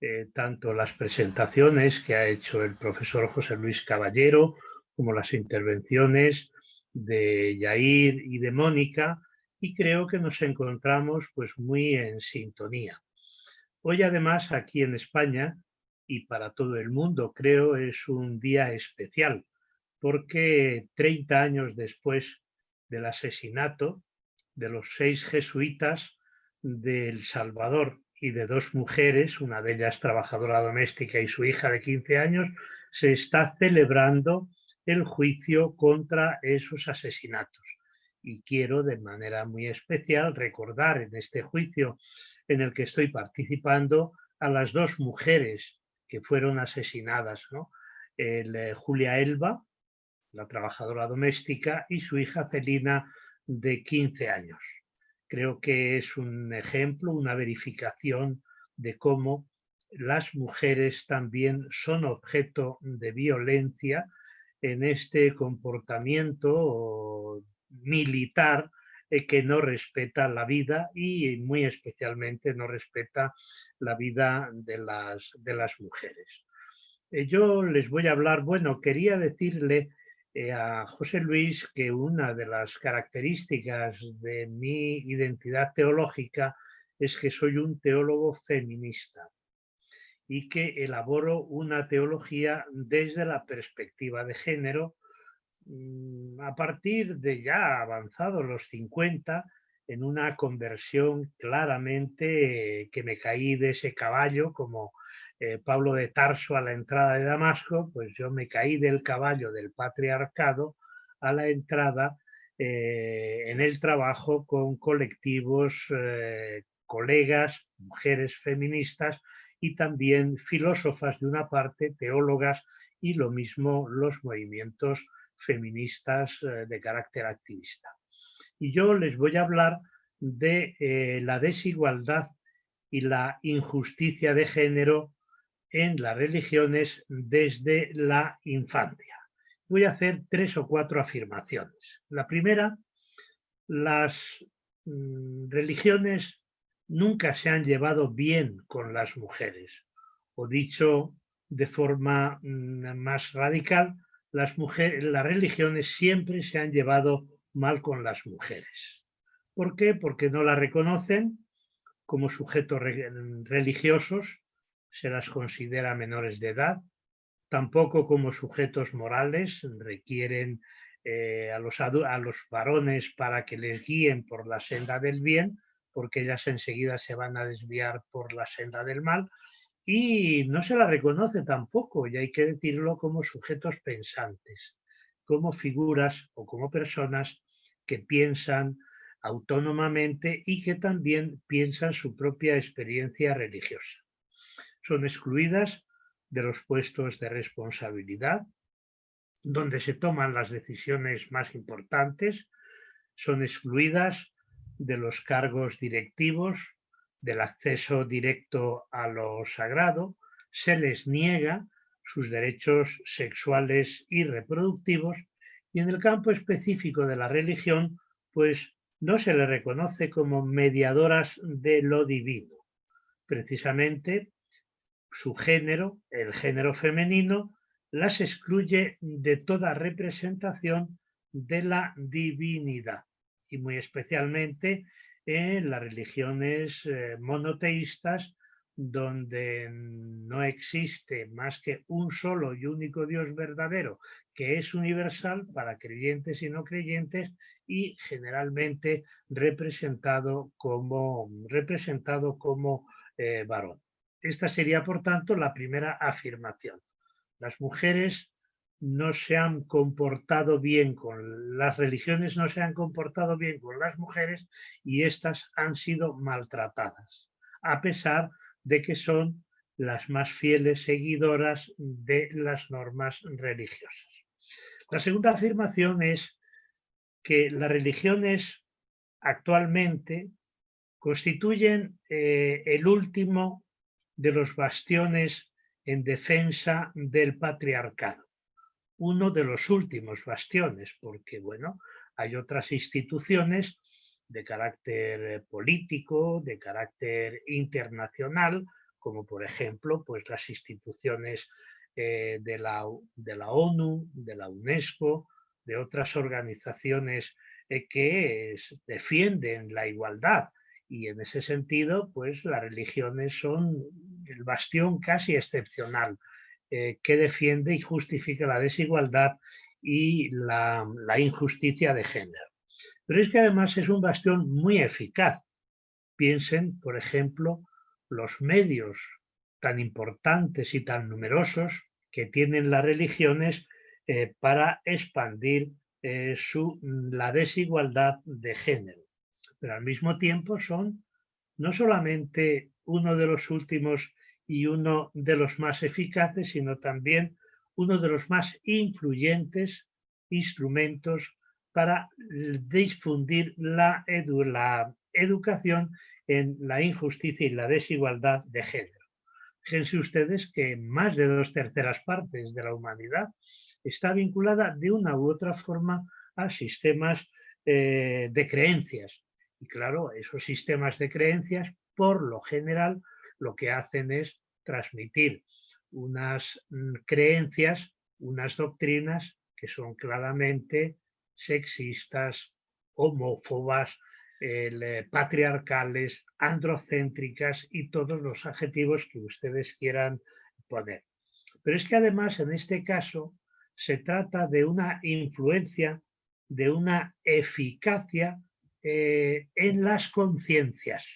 eh, tanto las presentaciones que ha hecho el profesor José Luis Caballero, como las intervenciones de Yair y de Mónica, y creo que nos encontramos pues muy en sintonía. Hoy además aquí en España y para todo el mundo creo es un día especial porque 30 años después del asesinato de los seis jesuitas de El Salvador y de dos mujeres, una de ellas trabajadora doméstica y su hija de 15 años, se está celebrando el juicio contra esos asesinatos. Y quiero de manera muy especial recordar en este juicio en el que estoy participando a las dos mujeres que fueron asesinadas, ¿no? Eh, Julia Elba, la trabajadora doméstica, y su hija Celina, de 15 años. Creo que es un ejemplo, una verificación de cómo las mujeres también son objeto de violencia en este comportamiento militar eh, que no respeta la vida y muy especialmente no respeta la vida de las, de las mujeres. Eh, yo les voy a hablar, bueno, quería decirle eh, a José Luis que una de las características de mi identidad teológica es que soy un teólogo feminista y que elaboro una teología desde la perspectiva de género Mm, a partir de ya avanzados los 50, en una conversión claramente que me caí de ese caballo, como eh, Pablo de Tarso a la entrada de Damasco, pues yo me caí del caballo del patriarcado a la entrada eh, en el trabajo con colectivos, eh, colegas, mujeres feministas y también filósofas de una parte, teólogas y lo mismo los movimientos feministas eh, de carácter activista. Y yo les voy a hablar de eh, la desigualdad y la injusticia de género en las religiones desde la infancia. Voy a hacer tres o cuatro afirmaciones. La primera, las mm, religiones nunca se han llevado bien con las mujeres, o dicho de forma mm, más radical, las, religiones siempre se han llevado mal con las mujeres. ¿Por qué? Porque no las reconocen como sujetos religiosos, se las considera menores de edad, tampoco como sujetos morales, requieren eh, a los varones para que les guíen por la senda del bien, porque ellas enseguida se van a desviar por la senda del mal, y no se la reconoce tampoco, y hay que decirlo como sujetos pensantes, como figuras o como personas que piensan autónomamente y que también piensan su propia experiencia religiosa. Son excluidas de los puestos de responsabilidad, donde se toman las decisiones más importantes, son excluidas de los cargos directivos, del acceso directo a lo sagrado, se les niega sus derechos sexuales y reproductivos y en el campo específico de la religión, pues no se les reconoce como mediadoras de lo divino. Precisamente su género, el género femenino, las excluye de toda representación de la divinidad y muy especialmente en las religiones eh, monoteístas donde no existe más que un solo y único Dios verdadero, que es universal para creyentes y no creyentes y generalmente representado como, representado como eh, varón. Esta sería, por tanto, la primera afirmación. Las mujeres no se han comportado bien con las religiones, no se han comportado bien con las mujeres y éstas han sido maltratadas, a pesar de que son las más fieles seguidoras de las normas religiosas. La segunda afirmación es que las religiones actualmente constituyen eh, el último de los bastiones en defensa del patriarcado. Uno de los últimos bastiones, porque bueno, hay otras instituciones de carácter eh, político, de carácter internacional, como por ejemplo pues las instituciones eh, de, la, de, la, ONU, de la UNESCO, de otras organizaciones eh, que defienden la igualdad. Y en ese sentido, pues las religiones son el bastión casi excepcional que defiende y justifica la desigualdad y la injusticia de género. Pero es que además es un bastión muy eficaz. Piensen, por ejemplo, los medios tan importantes y tan numerosos que tienen las religiones eh, para expandir eh, su, la desigualdad de género. Pero al mismo tiempo son no solamente uno de los últimos y uno de los más eficaces, sino también uno de los más influyentes instrumentos para difundir la, educación en la injusticia y la desigualdad de género. Fíjense ustedes que más de dos terceras partes de la humanidad está vinculada de una u otra forma a sistemas eh, de creencias. Y claro, esos sistemas de creencias, por lo general, lo que hacen es transmitir unas mm, creencias, unas doctrinas que son claramente sexistas, homófobas, eh, patriarcales, androcéntricas y todos los adjetivos que ustedes quieran poner. Pero es que además en este caso se trata de una influencia, de una eficacia eh, en las conciencias.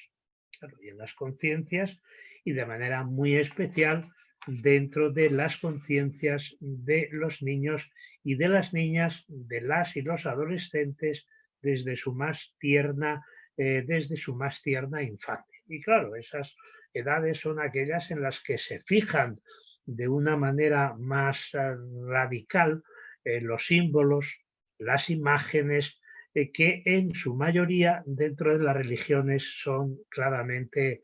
En las conciencias y de manera muy especial dentro de las conciencias de los niños y de las niñas, de las y los adolescentes desde su más tierna, eh, desde su más tierna infancia. Y claro, esas edades son aquellas en las que se fijan de una manera más eh, radical eh, los símbolos, las imágenes, que en su mayoría dentro de las religiones son claramente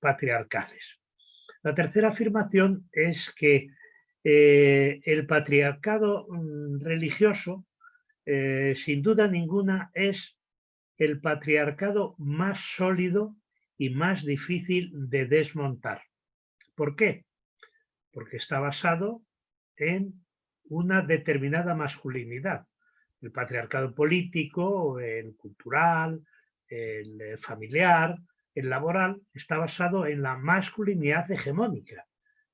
patriarcales. La tercera afirmación es que eh, el patriarcado mm, religioso, eh, sin duda ninguna, es el patriarcado más sólido y más difícil de desmontar. ¿Por qué? Porque está basado en una determinada masculinidad. El patriarcado político, el cultural, el familiar, el laboral está basado en la masculinidad hegemónica,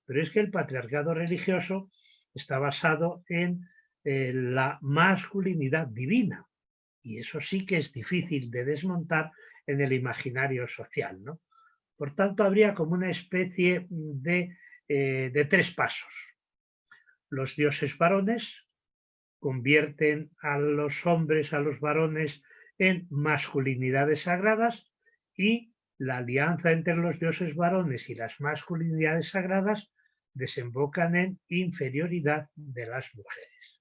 pero es que el patriarcado religioso está basado en eh, la masculinidad divina, y eso sí que es difícil de desmontar en el imaginario social. ¿no? Por tanto, habría como una especie de, eh, de tres pasos. Los dioses varones convierten a los hombres, a los varones, en masculinidades sagradas y la alianza entre los dioses varones y las masculinidades sagradas desembocan en inferioridad de las mujeres.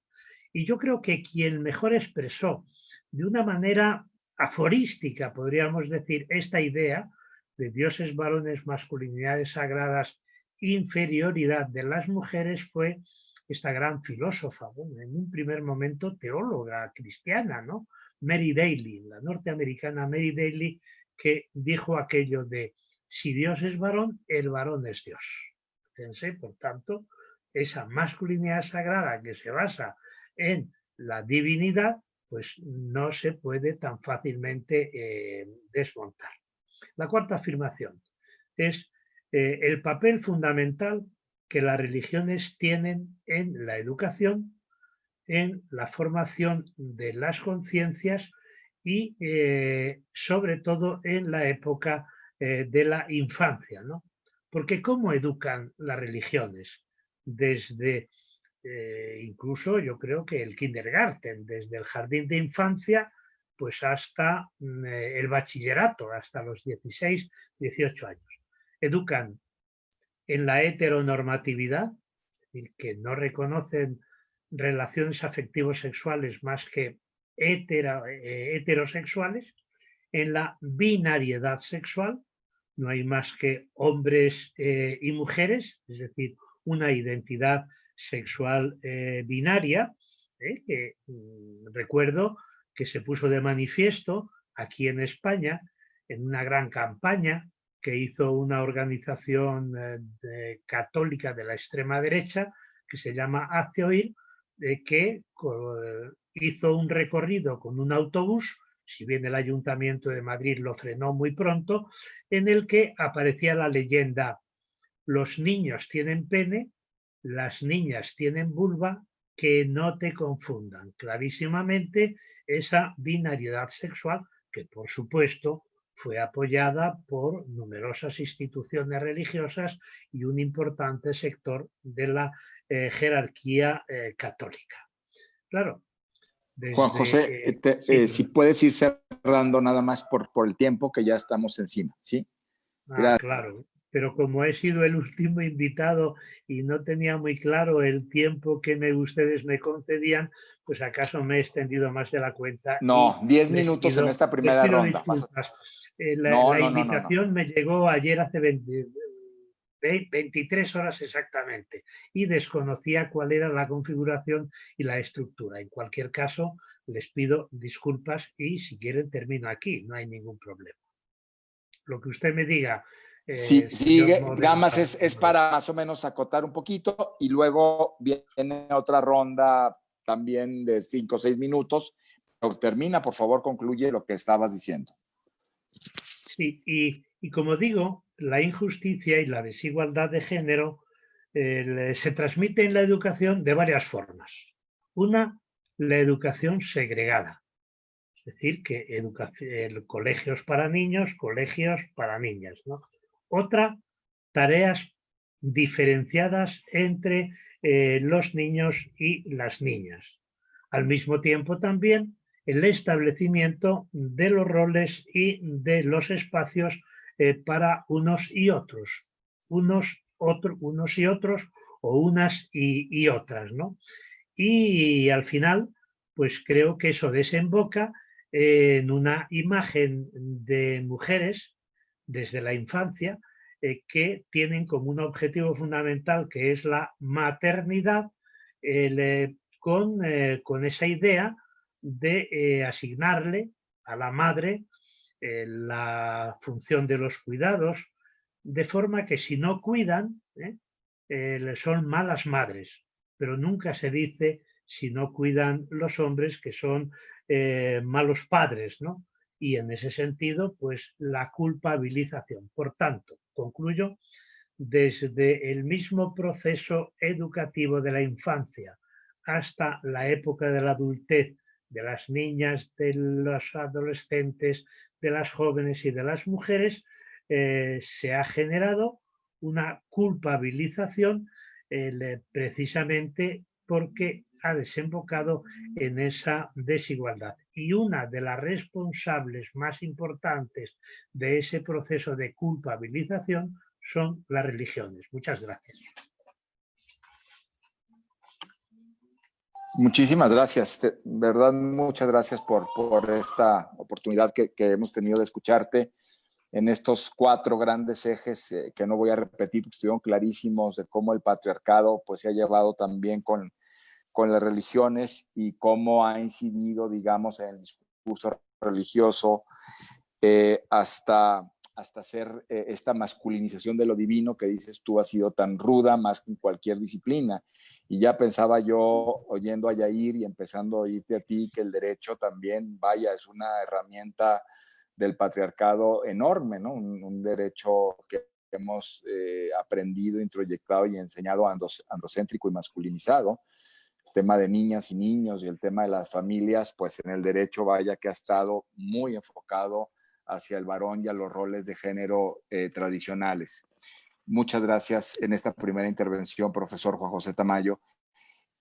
Y yo creo que quien mejor expresó de una manera aforística, podríamos decir, esta idea de dioses varones, masculinidades sagradas, inferioridad de las mujeres fue esta gran filósofa, en un primer momento teóloga cristiana, ¿no? Mary Daly, la norteamericana Mary Daly, que dijo aquello de si Dios es varón, el varón es Dios. Fíjense, por tanto, esa masculinidad sagrada que se basa en la divinidad, pues no se puede tan fácilmente eh, desmontar. La cuarta afirmación es eh, el papel fundamental que las religiones tienen en la educación, en la formación de las conciencias y eh, sobre todo en la época eh, de la infancia. ¿no? Porque ¿cómo educan las religiones? Desde incluso yo creo que el kindergarten, desde el jardín de infancia pues hasta mm, el bachillerato, hasta los 16, 18 años educan en la heteronormatividad, que no reconocen relaciones afectivos sexuales más que eh, heterosexuales, en la binariedad sexual, no hay más que hombres eh, y mujeres, es decir, una identidad sexual eh, binaria, que mm, recuerdo que se puso de manifiesto aquí en España en una gran campaña que hizo una organización eh, católica de la extrema derecha que se llama Hazte Oír, que hizo un recorrido con un autobús, si bien el Ayuntamiento de Madrid lo frenó muy pronto, en el que aparecía la leyenda, los niños tienen pene, las niñas tienen vulva, que no te confundan. Clarísimamente esa binariedad sexual, que por supuesto fue apoyada por numerosas instituciones religiosas y un importante sector de la eh, jerarquía eh, católica. Claro. Juan José, eh, si puedes ir cerrando nada más por, por el tiempo que ya estamos encima, ¿sí? Ah, claro, pero como he sido el último invitado y no tenía muy claro el tiempo que me, ustedes me concedían, pues acaso me he extendido más de la cuenta. No, 10 minutos en esta primera ronda. Eh, la, invitación me llegó ayer hace 23 horas exactamente y desconocía cuál era la configuración y la estructura. En cualquier caso, les pido disculpas y si quieren termino aquí, no hay ningún problema. Lo que usted me diga. Eh, sí, sigue, Gamas es, es para más o menos acotar un poquito y luego viene otra ronda también de 5 o 6 minutos. termina, por favor, concluye lo que estabas diciendo. Sí, y, como digo, la injusticia y la desigualdad de género eh, se transmite en la educación de varias formas. Una, la educación segregada, es decir, que educación, colegios para niños, colegios para niñas. Otra, tareas diferenciadas entre eh, los niños y las niñas. Al mismo tiempo también el establecimiento de los roles y de los espacios eh, para unos y otros, unos, unos y otros o unas y, otras, ¿no? Y al final, pues creo que eso desemboca en una imagen de mujeres desde la infancia eh, que tienen como un objetivo fundamental que es la maternidad eh, con, con, esa idea de eh, asignarle a la madre eh, la función de los cuidados, de forma que si no cuidan, ¿eh? son malas madres, pero nunca se dice si no cuidan los hombres que son malos padres, ¿no? Y en ese sentido, pues la culpabilización. Por tanto, concluyo, desde el mismo proceso educativo de la infancia hasta la época de la adultez de las niñas, de los adolescentes, de las jóvenes y de las mujeres, eh, se ha generado una culpabilización eh, precisamente porque ha desembocado en esa desigualdad. Y una de las responsables más importantes de ese proceso de culpabilización son las religiones. Muchas gracias. Muchísimas gracias, de verdad, muchas gracias por, por esta oportunidad que, que, hemos tenido de escucharte en estos cuatro grandes ejes eh, que no voy a repetir porque estuvieron clarísimos de cómo el patriarcado pues se ha llevado también con, con las religiones y cómo ha incidido, digamos, en el discurso religioso eh, hasta hasta hacer eh, esta masculinización de lo divino que dices tú ha sido tan ruda más que en cualquier disciplina. Y ya pensaba yo, oyendo a Yair y empezando a oírte a ti, que el derecho también, vaya, es una herramienta del patriarcado enorme, ¿no? Un, derecho que hemos eh, aprendido, introyectado y enseñado androcéntrico y masculinizado. Tema de niñas y niños y el tema de las familias, pues en el derecho vaya que ha estado muy enfocado hacia el varón y a los roles de género eh, tradicionales. Muchas gracias en esta primera intervención, profesor Juan José Tamayo.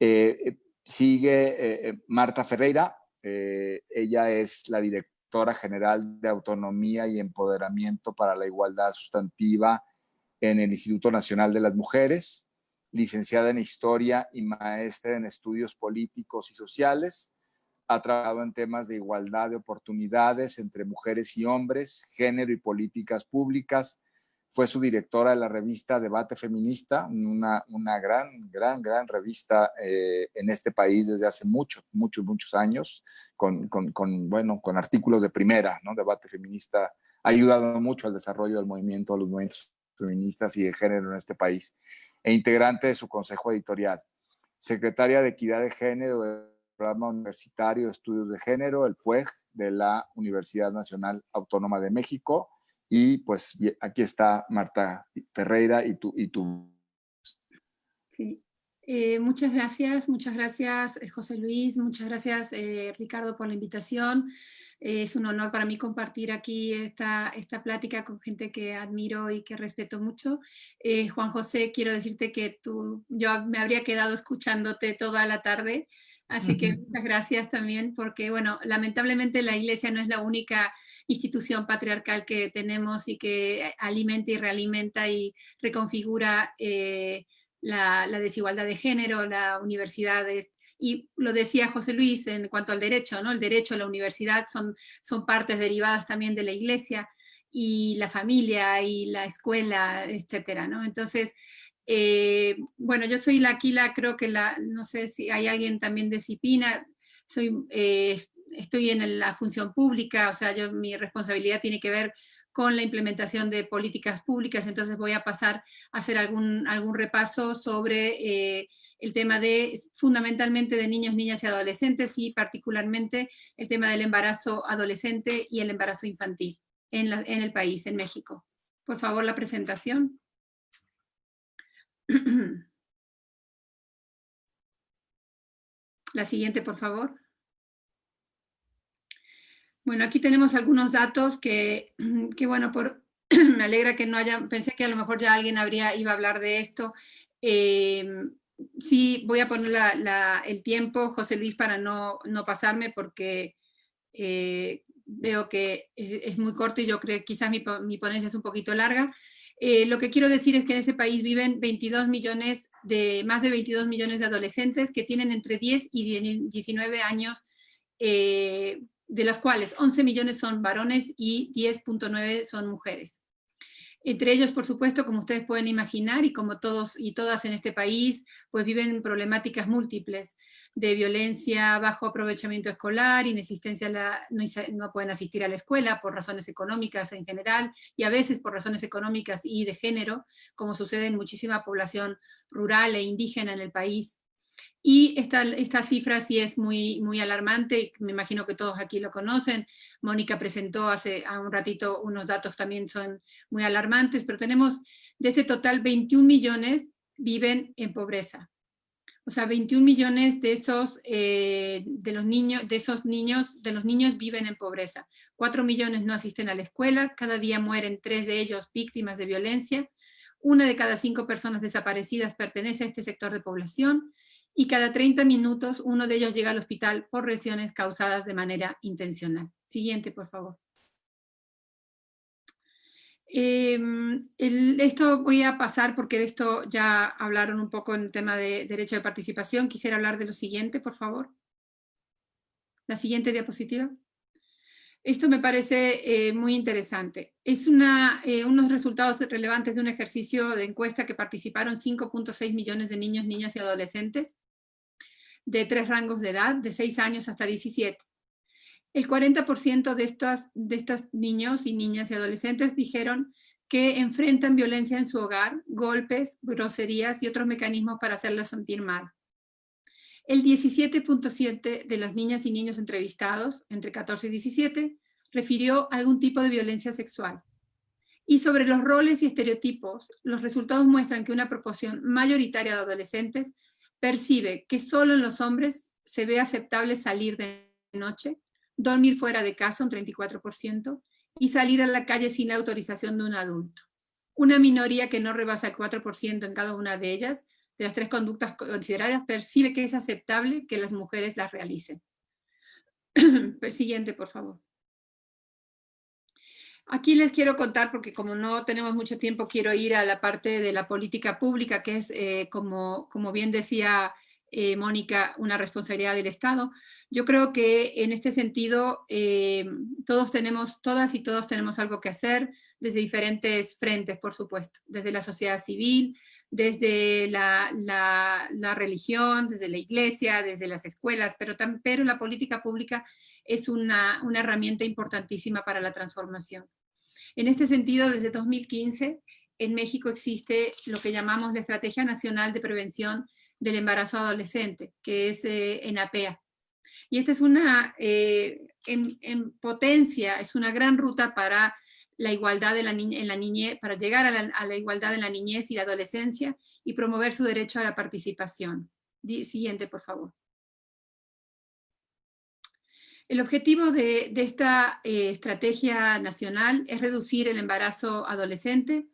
Eh, sigue Marta Ferreira, ella es la directora general de Autonomía y Empoderamiento para la Igualdad Sustantiva en el Instituto Nacional de las Mujeres, licenciada en Historia y maestra en Estudios Políticos y Sociales. Ha trabajado en temas de igualdad de oportunidades entre mujeres y hombres, género y políticas públicas, fue su directora de la revista Debate Feminista, una, una gran, gran, gran revista eh, en este país desde hace muchos, muchos, muchos años, con, con, bueno, con artículos de primera, ¿no? Debate Feminista ha ayudado mucho al desarrollo del movimiento, a los movimientos feministas y de género en este país, e integrante de su consejo editorial. Secretaria de Equidad de Género del Programa Universitario de Estudios de Género, el PUEG, de la Universidad Nacional Autónoma de México, y pues aquí está Marta Ferreira y tú. Y tú. Sí. Eh, muchas gracias, muchas gracias eh, José Luis, muchas gracias eh, Ricardo por la invitación. es un honor para mí compartir aquí esta, esta plática con gente que admiro y que respeto mucho. Juan José, quiero decirte que tú, yo me habría quedado escuchándote toda la tarde, así que muchas gracias también porque, bueno, lamentablemente la iglesia no es la única institución patriarcal que tenemos y que alimenta y realimenta y reconfigura la, desigualdad de género, la universidad y lo decía José Luis en cuanto al derecho, ¿no? El derecho, la universidad son, son partes derivadas también de la iglesia y la familia y la escuela, etcétera, ¿no? Entonces, eh, bueno, yo soy la aquí creo que la, no sé si hay alguien también de Cipina, soy, eh, estoy en la función pública, o sea, yo, mi responsabilidad tiene que ver con la implementación de políticas públicas, entonces voy a pasar a hacer algún, algún repaso sobre eh, el tema de, fundamentalmente de niños, niñas y adolescentes y particularmente el tema del embarazo adolescente y el embarazo infantil en, en el país, en México. Por favor, la presentación. La siguiente, por favor. Bueno, aquí tenemos algunos datos que, que bueno, por, me alegra que no haya, pensé que a lo mejor ya alguien habría, iba a hablar de esto. Eh, sí, voy a poner el tiempo, José Luis, para no, no pasarme porque eh, veo que es, muy corto y yo creo que quizás mi, mi ponencia es un poquito larga. Eh, lo que quiero decir es que en ese país viven 22 millones de, más de 22 millones de adolescentes que tienen entre 10 y 19 años de las cuales 11 millones son varones y 10.9 son mujeres. Entre ellos, por supuesto, como ustedes pueden imaginar, y como todos y todas en este país, pues viven problemáticas múltiples de violencia, bajo aprovechamiento escolar, inexistencia, la, no, no, pueden asistir a la escuela por razones económicas en general, y a veces por razones económicas y de género, como sucede en muchísima población rural e indígena en el país. Y esta, esta cifra sí es muy, muy alarmante, me imagino que todos aquí lo conocen. Mónica presentó hace un ratito unos datos también son muy alarmantes, pero tenemos de este total 21 millones viven en pobreza. O sea, 21 millones de esos, eh, de los niños, de esos niños, de los niños viven en pobreza. 4 millones no asisten a la escuela, cada día mueren tres de ellos víctimas de violencia. Una de cada cinco personas desaparecidas pertenece a este sector de población y cada 30 minutos uno de ellos llega al hospital por lesiones causadas de manera intencional. Siguiente, por favor. Em, esto voy a pasar porque de esto ya hablaron un poco en el tema de derecho de participación. Quisiera hablar de lo siguiente, por favor. La siguiente diapositiva. Esto me parece eh, muy interesante. Es una, eh, unos resultados relevantes de un ejercicio de encuesta que participaron 5.6 millones de niños, niñas y adolescentes de tres rangos de edad, de 6 años hasta 17. El 40% de estos, niños y niñas y adolescentes dijeron que enfrentan violencia en su hogar, golpes, groserías y otros mecanismos para hacerles sentir mal. El 17.7 de las niñas y niños entrevistados, entre 14 y 17, refirió algún tipo de violencia sexual. Y sobre los roles y estereotipos, los resultados muestran que una proporción mayoritaria de adolescentes percibe que solo en los hombres se ve aceptable salir de noche, dormir fuera de casa un 34%, y salir a la calle sin la autorización de un adulto. Una minoría que no rebasa el 4% en cada una de ellas, de las tres conductas consideradas, percibe que es aceptable que las mujeres las realicen. Pues, siguiente, por favor. Aquí les quiero contar, porque como no tenemos mucho tiempo, quiero ir a la parte de la política pública, que es, eh, como, como bien decía eh, Mónica, una responsabilidad del Estado. Yo creo que en este sentido eh, todos tenemos, todas y todos tenemos algo que hacer desde diferentes frentes, por supuesto, desde la sociedad civil, desde la, religión, desde la iglesia, desde las escuelas, pero, pero la política pública es una, una herramienta importantísima para la transformación. En este sentido, desde 2015, en México existe lo que llamamos la Estrategia Nacional de Prevención del embarazo adolescente, que es eh, en APEA. Y esta es una, eh, en, potencia, es una gran ruta para la igualdad de la en la niñez, para llegar a la, igualdad en la niñez y la adolescencia y promover su derecho a la participación. siguiente, por favor. El objetivo de, esta eh, estrategia nacional es reducir el embarazo adolescente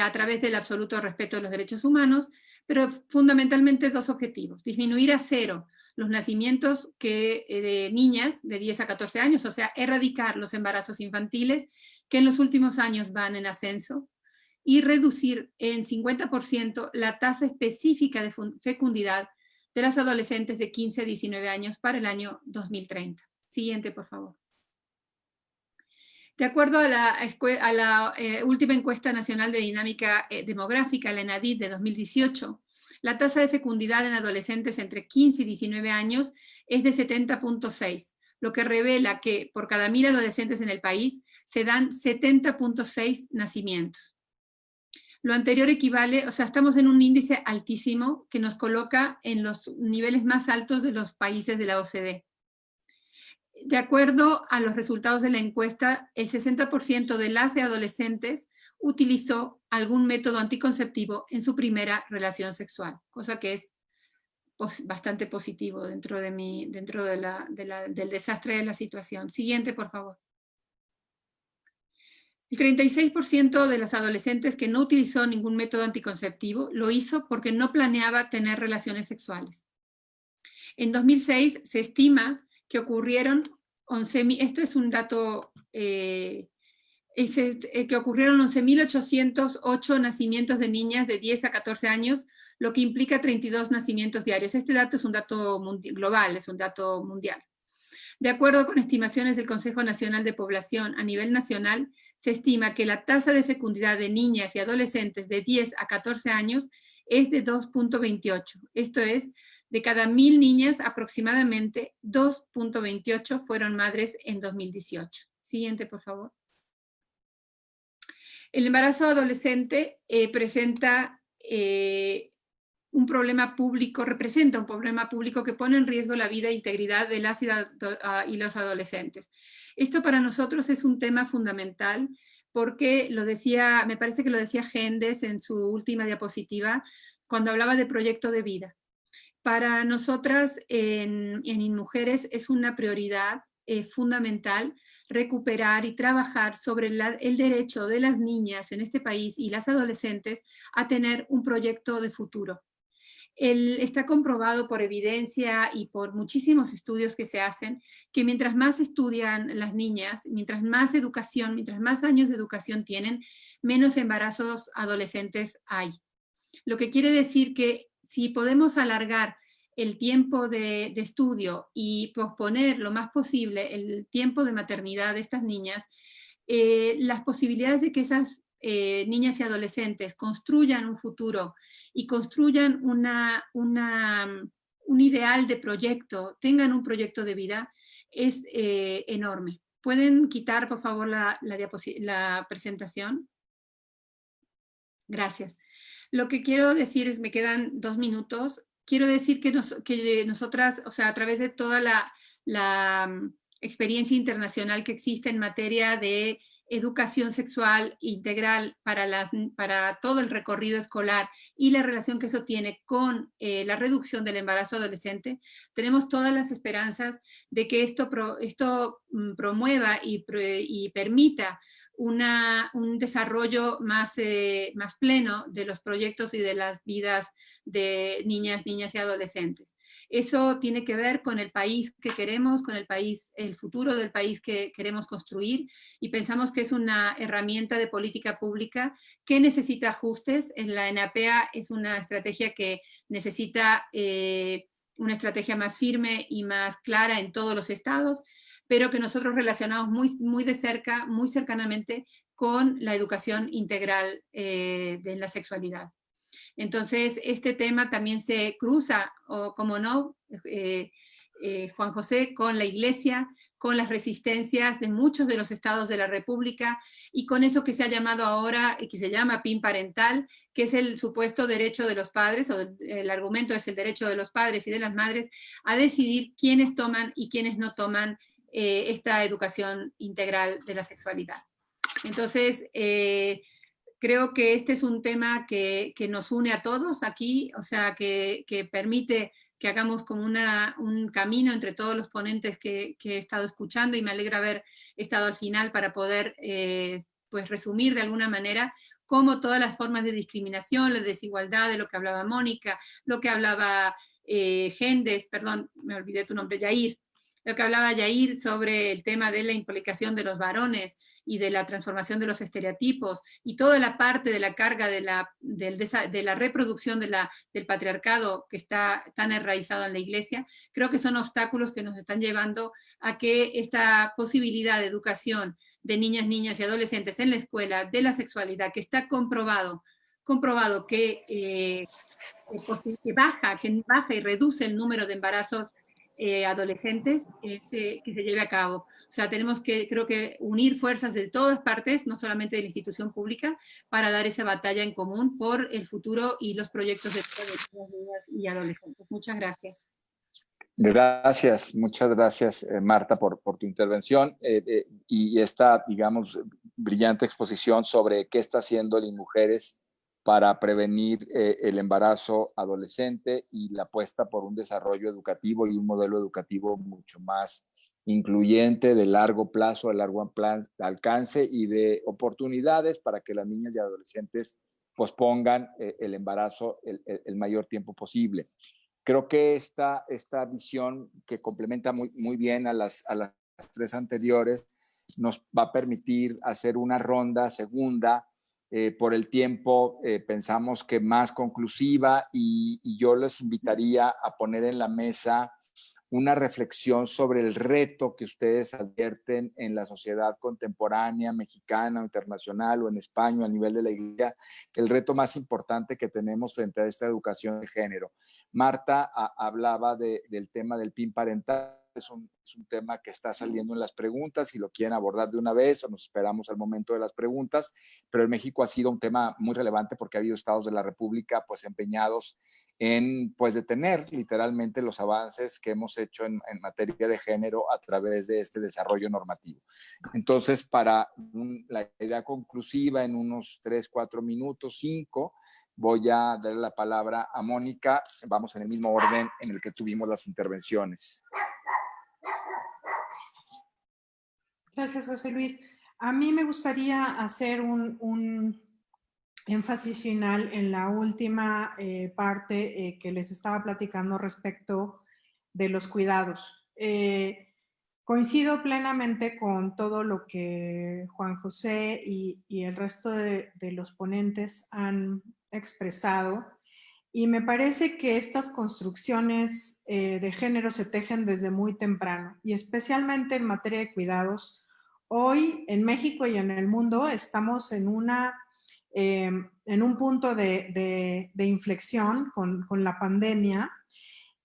a través del absoluto respeto de los derechos humanos pero fundamentalmente dos objetivos. Disminuir a cero los nacimientos que, eh, de niñas de 10 a 14 años, o sea, erradicar los embarazos infantiles que en los últimos años van en ascenso, y reducir en 50% la tasa específica de fecundidad de las adolescentes de 15 a 19 años para el año 2030. Siguiente, por favor. De acuerdo a la, eh, última encuesta nacional de dinámica eh, demográfica, la ENADID de 2018, la tasa de fecundidad en adolescentes entre 15 y 19 años es de 70.6, lo que revela que por cada mil adolescentes en el país se dan 70.6 nacimientos. Lo anterior equivale, o sea, estamos en un índice altísimo que nos coloca en los niveles más altos de los países de la OCDE. De acuerdo a los resultados de la encuesta, el 60% de las adolescentes utilizó algún método anticonceptivo en su primera relación sexual, cosa que es bastante positivo dentro, de mi, dentro de del desastre de la situación. Siguiente, por favor. El 36% de las adolescentes que no utilizó ningún método anticonceptivo lo hizo porque no planeaba tener relaciones sexuales. En 2006 se estima que ocurrieron 11.000, esto es un dato, eh, eh, que ocurrieron 11.808 nacimientos de niñas de 10 a 14 años, lo que implica 32 nacimientos diarios. Este dato es un dato global, es un dato mundial. De acuerdo con estimaciones del Consejo Nacional de Población a nivel nacional, se estima que la tasa de fecundidad de niñas y adolescentes de 10 a 14 años es de 2.28. Esto es de cada mil niñas, aproximadamente 2.28 fueron madres en 2018. Siguiente, por favor. El embarazo adolescente eh, presenta eh, un problema público, representa un problema público que pone en riesgo la vida e integridad de las ah, y los adolescentes. Esto para nosotros es un tema fundamental porque lo decía, me parece que lo decía Gendes en su última diapositiva, cuando hablaba de proyecto de vida. Para nosotras en, en Mujeres es una prioridad eh, fundamental recuperar y trabajar sobre el derecho de las niñas en este país y las adolescentes a tener un proyecto de futuro. está comprobado por evidencia y por muchísimos estudios que se hacen que mientras más estudian las niñas, mientras más educación, mientras más años de educación tienen, menos embarazos adolescentes hay. Lo que quiere decir que si podemos alargar el tiempo de, estudio y posponer lo más posible el tiempo de maternidad de estas niñas, eh, las posibilidades de que esas eh, niñas y adolescentes construyan un futuro y construyan una, un ideal de proyecto, tengan un proyecto de vida, es eh, enorme. ¿Pueden quitar, por favor, la, la presentación? Gracias. Lo que quiero decir es, me quedan dos minutos, quiero decir que, que nosotras, o sea, a través de toda la, mm, experiencia internacional que existe en materia de educación sexual integral para, las, para todo el recorrido escolar y la relación que eso tiene con eh, la reducción del embarazo adolescente, tenemos todas las esperanzas de que esto, esto mm, promueva y, y permita una, un desarrollo más, eh, más pleno de los proyectos y de las vidas de niñas, niñas y adolescentes. Eso tiene que ver con el país que queremos, con el país, el futuro del país que queremos construir y pensamos que es una herramienta de política pública que necesita ajustes. En la NAPEA es una estrategia que necesita eh, una estrategia más firme y más clara en todos los estados, pero que nosotros relacionamos muy, muy de cerca, muy cercanamente con la educación integral eh, de la sexualidad. Entonces, este tema también se cruza, o como no, eh, eh, Juan José, con la iglesia, con las resistencias de muchos de los estados de la república y con eso que se ha llamado ahora, y que se llama PIN parental, que es el supuesto derecho de los padres, o el argumento es el derecho de los padres y de las madres, a decidir quiénes toman y quiénes no toman eh, esta educación integral de la sexualidad. Entonces, creo que este es un tema que, nos une a todos aquí, o sea, que, permite que hagamos como una, un camino entre todos los ponentes que, he estado escuchando y me alegra haber estado al final para poder eh, pues resumir de alguna manera cómo todas las formas de discriminación, la desigualdad de lo que hablaba Mónica, lo que hablaba eh, Gendes, perdón, me olvidé tu nombre, Yair, lo que hablaba Yair sobre el tema de la implicación de los varones y de la transformación de los estereotipos y toda la parte de la carga de la, reproducción del patriarcado que está tan enraizado en la iglesia, creo que son obstáculos que nos están llevando a que esta posibilidad de educación de niñas, niñas y adolescentes en la escuela de la sexualidad, que está comprobado comprobado que, eh, que, baja, que baja y reduce el número de embarazos eh, adolescentes que se lleve a cabo. O sea, tenemos que, creo que, unir fuerzas de todas partes, no solamente de la institución pública, para dar esa batalla en común por el futuro y los proyectos de niños y adolescentes. Muchas gracias. Gracias, muchas gracias eh, Marta por, por, tu intervención eh, y esta, digamos, brillante exposición sobre qué está haciendo las mujeres para prevenir eh, el embarazo adolescente y la apuesta por un desarrollo educativo y un modelo educativo mucho más incluyente, de largo plazo, de largo alcance y de oportunidades para que las niñas y adolescentes pospongan eh, el embarazo el, mayor tiempo posible. Creo que esta, esta visión que complementa muy, muy bien a las, a las tres anteriores nos va a permitir hacer una ronda segunda eh, por el tiempo eh, pensamos que más conclusiva y, yo les invitaría a poner en la mesa una reflexión sobre el reto que ustedes advierten en la sociedad contemporánea, mexicana, internacional o en España a nivel de la iglesia, el reto más importante que tenemos frente a esta educación de género. Marta hablaba del tema del PIN parental, es un, tema que está saliendo en las preguntas, si lo quieren abordar de una vez o nos esperamos al momento de las preguntas, pero en México ha sido un tema muy relevante porque ha habido estados de la República pues empeñados en pues detener literalmente los avances que hemos hecho en, materia de género a través de este desarrollo normativo. Entonces, para la idea conclusiva en unos tres, cuatro minutos, cinco, voy a darle la palabra a Mónica. Vamos en el mismo orden en el que tuvimos las intervenciones. Gracias, José Luis. A mí me gustaría hacer un, énfasis final en la última eh, parte eh, que les estaba platicando respecto de los cuidados. Eh, coincido plenamente con todo lo que Juan José y, el resto de, de, los ponentes han expresado y me parece que estas construcciones de género se tejen desde muy temprano y especialmente en materia de cuidados. Hoy en México y en el mundo estamos en, una, em, en un punto de, inflexión con, la pandemia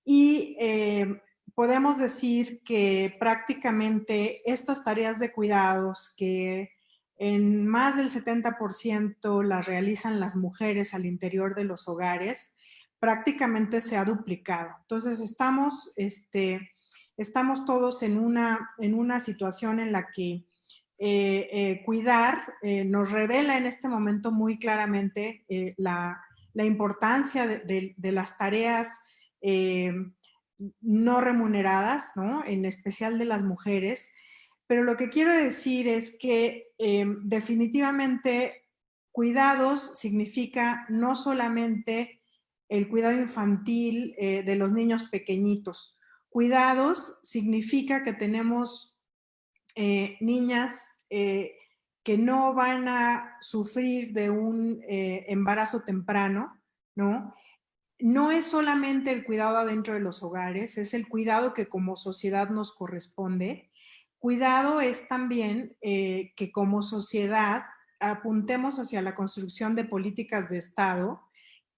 y em, podemos decir que prácticamente estas tareas de cuidados que en más del 70% las realizan las mujeres al interior de los hogares, prácticamente se ha duplicado. Entonces estamos, este, estamos todos en una, en una situación en la que cuidar nos revela en este momento muy claramente la, importancia de, las tareas no remuneradas, ¿no? en especial de las mujeres, pero lo que quiero decir es que definitivamente cuidados significa no solamente el cuidado infantil eh, de los niños pequeñitos. Cuidados significa que tenemos eh, niñas eh, que no van a sufrir de un embarazo temprano, ¿no? No es solamente el cuidado adentro de los hogares, es el cuidado que como sociedad nos corresponde. Cuidado es también que como sociedad apuntemos hacia la construcción de políticas de Estado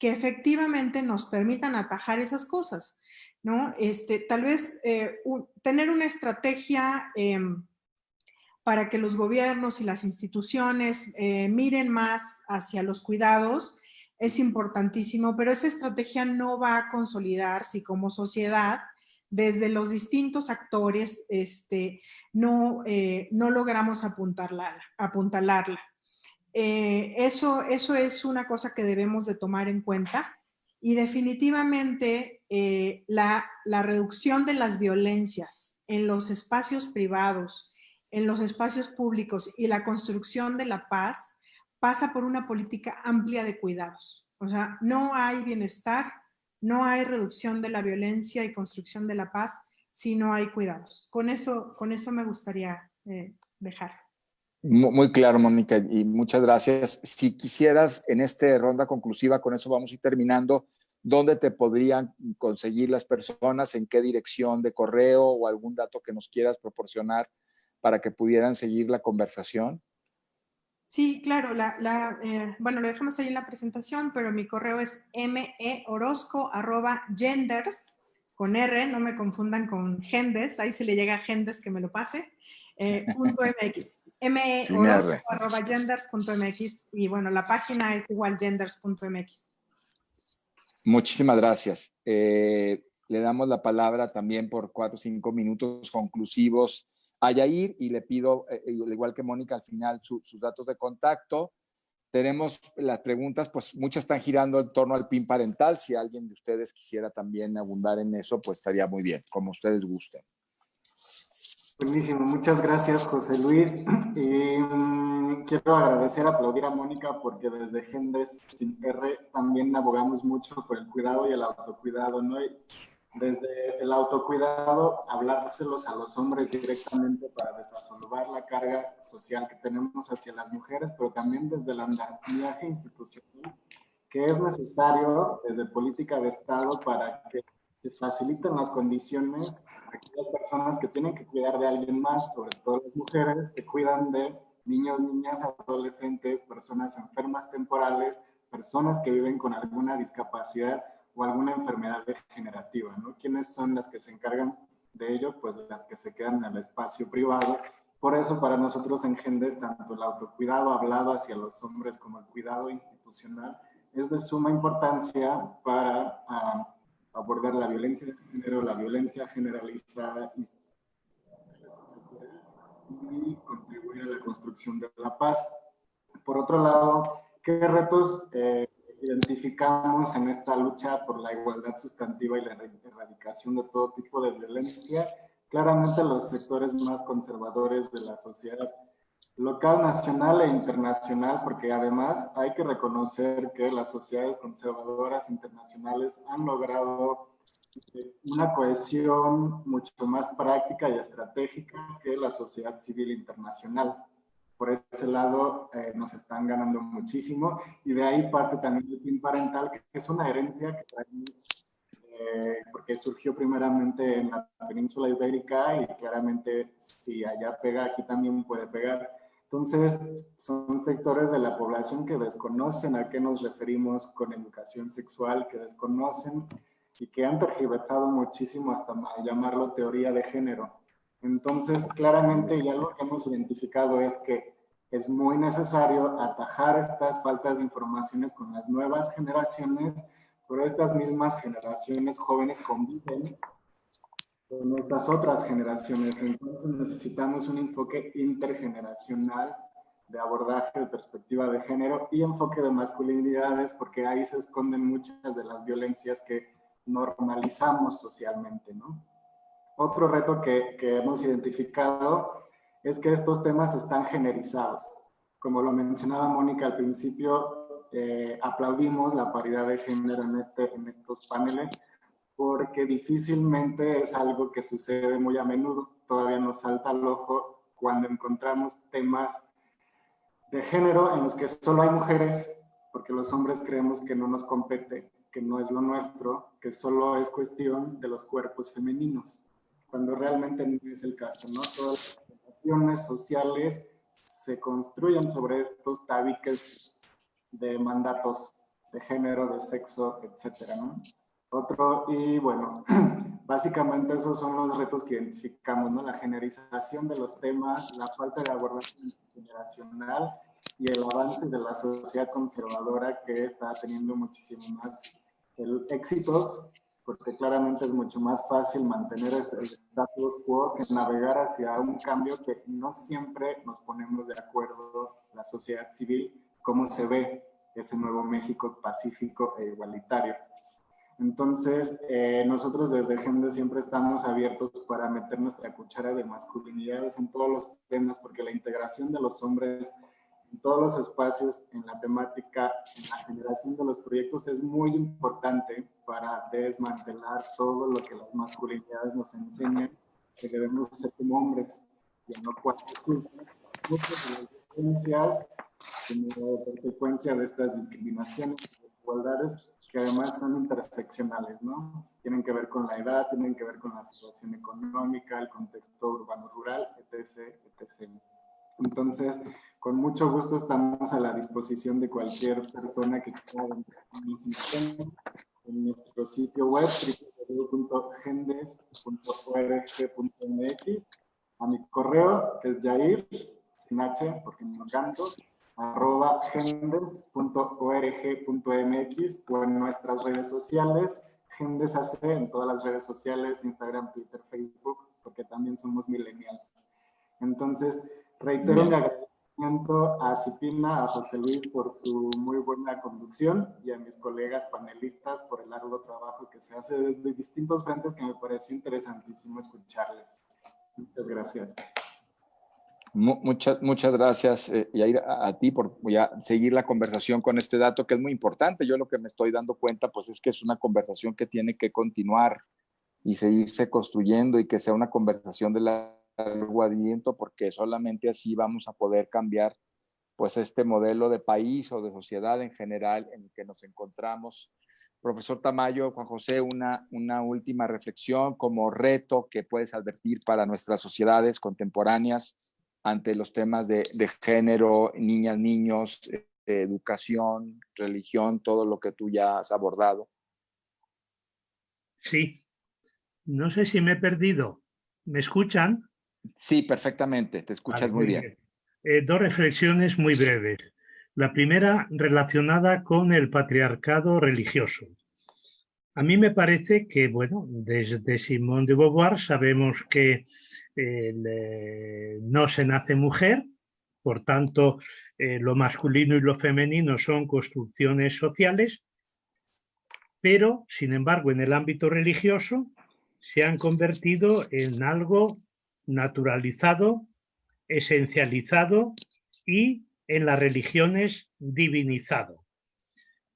que efectivamente nos permitan atajar esas cosas, ¿no? Este, tal vez eh, tener una estrategia em, para que los gobiernos y las instituciones eh, miren más hacia los cuidados es importantísimo, pero esa estrategia no va a consolidar si como sociedad, desde los distintos actores, este, no, eh, no logramos apuntalarla. apuntalarla. Eh, eso, eso es una cosa que debemos de tomar en cuenta y definitivamente eh, la, reducción de las violencias en los espacios privados, en los espacios públicos y la construcción de la paz pasa por una política amplia de cuidados. O sea, no hay bienestar, no hay reducción de la violencia y construcción de la paz si no hay cuidados. Con eso, con eso me gustaría eh, dejar. Muy claro, Mónica, y muchas gracias. Si quisieras, en esta ronda conclusiva, con eso vamos a ir terminando, ¿dónde te podrían conseguir las personas? ¿En qué dirección de correo o algún dato que nos quieras proporcionar para que pudieran seguir la conversación? Sí, claro, la, eh, bueno, lo dejamos ahí en la presentación, pero mi correo es meorosco.genders, con R, no me confundan con gendes, ahí se le llega a gendes que me lo pase, eh, punto MX genders.mx y bueno, la página es igual genders.mx. Muchísimas gracias. Eh, le damos la palabra también por cuatro o cinco minutos conclusivos a Yair y le pido, eh, igual que Mónica, al final sus datos de contacto. Tenemos las preguntas, pues muchas están girando en torno al PIN parental. Si alguien de ustedes quisiera también abundar en eso, pues estaría muy bien, como ustedes gusten. Buenísimo, muchas gracias José Luis. Y mm, quiero agradecer, aplaudir a Mónica porque desde Gendes sin R también abogamos mucho por el cuidado y el autocuidado, ¿no? desde el autocuidado, hablárselos a los hombres directamente para desasolvar la carga social que tenemos hacia las mujeres, pero también desde el andamiaje institucional que es necesario desde política de Estado para que se faciliten las condiciones a aquellas personas que tienen que cuidar de alguien más, sobre todo las mujeres que cuidan de niños, niñas, adolescentes, personas enfermas temporales, personas que viven con alguna discapacidad o alguna enfermedad degenerativa, ¿no? ¿Quiénes son las que se encargan de ello? Pues las que se quedan en el espacio privado. Por eso para nosotros en Gendes, tanto el autocuidado hablado hacia los hombres como el cuidado institucional es de suma importancia para uh, abordar la violencia de género, la violencia generalizada y contribuir a la construcción de la paz. Por otro lado, ¿qué retos eh, identificamos en esta lucha por la igualdad sustantiva y la erradicación de todo tipo de violencia? Claramente los sectores más conservadores de la sociedad local, nacional e internacional, porque además hay que reconocer que las sociedades conservadoras internacionales han logrado eh, una cohesión mucho más práctica y estratégica que la sociedad civil internacional. Por ese lado eh, nos están ganando muchísimo y de ahí parte también el PIN parental, que es una herencia que traemos eh, porque surgió primeramente en la península ibérica y claramente si allá pega, aquí también puede pegar. Entonces, son sectores de la población que desconocen a qué nos referimos con educación sexual, que desconocen y que han tergiversado muchísimo hasta llamarlo teoría de género. Entonces, claramente ya lo que hemos identificado es que es muy necesario atajar estas faltas de informaciones con las nuevas generaciones, pero estas mismas generaciones jóvenes conviven con estas otras generaciones. Entonces necesitamos un enfoque intergeneracional de abordaje de perspectiva de género y enfoque de masculinidades, porque ahí se esconden muchas de las violencias que normalizamos socialmente. ¿no? Otro reto que, que hemos identificado es que estos temas están generizados. Como lo mencionaba Mónica al principio, eh, aplaudimos la paridad de género en, este, en estos paneles, porque difícilmente es algo que sucede muy a menudo. Todavía nos salta al ojo cuando encontramos temas de género en los que solo hay mujeres, porque los hombres creemos que no nos compete, que no es lo nuestro, que solo es cuestión de los cuerpos femeninos, cuando realmente no es el caso, ¿no? Todas las relaciones sociales se construyen sobre estos tabiques de mandatos de género, de sexo, etcétera, ¿no? Otro, y bueno, básicamente esos son los retos que identificamos, ¿no? La generización de los temas, la falta de abordaje generacional y el avance de la sociedad conservadora que está teniendo muchísimo más éxitos, porque claramente es mucho más fácil mantener este status quo que navegar hacia un cambio que no siempre nos ponemos de acuerdo la sociedad civil, cómo se ve ese nuevo México pacífico e igualitario. Entonces, eh, nosotros desde GENDE siempre estamos abiertos para meter nuestra cuchara de masculinidades en todos los temas, porque la integración de los hombres en todos los espacios, en la temática, en la generación de los proyectos es muy importante para desmantelar todo lo que las masculinidades nos enseñan, que debemos ser como hombres, y en lo cual muchas de las como consecuencia de estas discriminaciones desigualdades que además son interseccionales, ¿no? Tienen que ver con la edad, tienen que ver con la situación económica, el contexto urbano-rural, etc., etc. Entonces, con mucho gusto estamos a la disposición de cualquier persona que quiera en nuestro sitio web www.gendes.org.mx a mi correo que es Jair, sin H porque me canto, arroba gendes.org.mx o en nuestras redes sociales, GendesAC en todas las redes sociales, Instagram, Twitter, Facebook, porque también somos millennials. Entonces, reitero mi agradecimiento a Cipina, a José Luis por su muy buena conducción y a mis colegas panelistas por el largo trabajo que se hace desde distintos frentes que me pareció interesantísimo escucharles. Muchas gracias. Muchas, muchas gracias, eh, Yair, a, a, ti por ya seguir la conversación con este dato que es muy importante. Yo lo que me estoy dando cuenta pues es que es una conversación que tiene que continuar y seguirse construyendo y que sea una conversación de largo aliento porque solamente así vamos a poder cambiar pues este modelo de país o de sociedad en general en el que nos encontramos. Profesor Tamayo, Juan José, una, una última reflexión como reto que puedes advertir para nuestras sociedades contemporáneas ante los temas de, de género, niñas, niños, eh, educación, religión, todo lo que tú ya has abordado. Sí. No sé si me he perdido. ¿Me escuchan? Sí, perfectamente. Te escuchas vale, muy bien. bien. Eh, dos reflexiones muy breves. La primera relacionada con el patriarcado religioso. A mí me parece que, bueno, desde Simón de Beauvoir sabemos que eh, no se nace mujer, por tanto, eh, lo masculino y lo femenino son construcciones sociales, pero, sin embargo, en el ámbito religioso se han convertido en algo naturalizado, esencializado y en las religiones divinizado.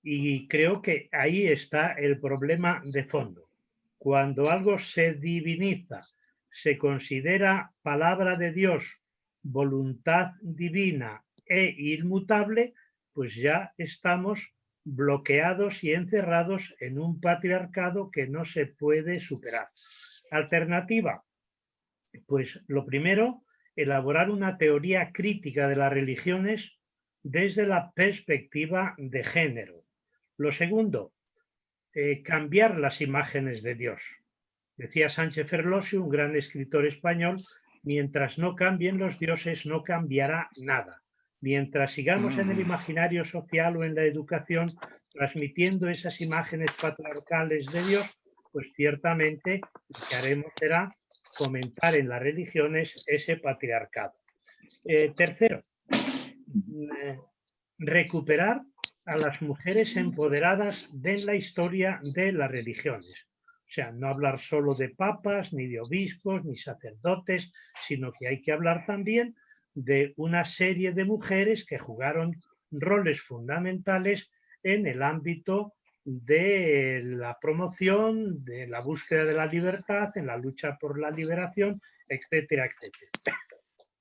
Y creo que ahí está el problema de fondo. Cuando algo se diviniza, se considera palabra de Dios, voluntad divina e inmutable, pues ya estamos bloqueados y encerrados en un patriarcado que no se puede superar. Alternativa, pues lo primero, elaborar una teoría crítica de las religiones desde la perspectiva de género. Lo segundo, eh, cambiar las imágenes de Dios. Decía Sánchez Ferlosio, un gran escritor español, mientras no cambien los dioses no cambiará nada. Mientras sigamos en el mm. imaginario social o en la educación transmitiendo esas imágenes patriarcales de Dios, pues ciertamente lo que haremos será comentar en las religiones ese patriarcado. Eh, tercero, eh, recuperar a las mujeres empoderadas de la historia de las religiones. O sea, no hablar solo de papas, ni de obispos, ni sacerdotes, sino que hay que hablar también de una serie de mujeres que jugaron roles fundamentales en el ámbito de la promoción, de la búsqueda de la libertad, en la lucha por la liberación, etcétera, etcétera.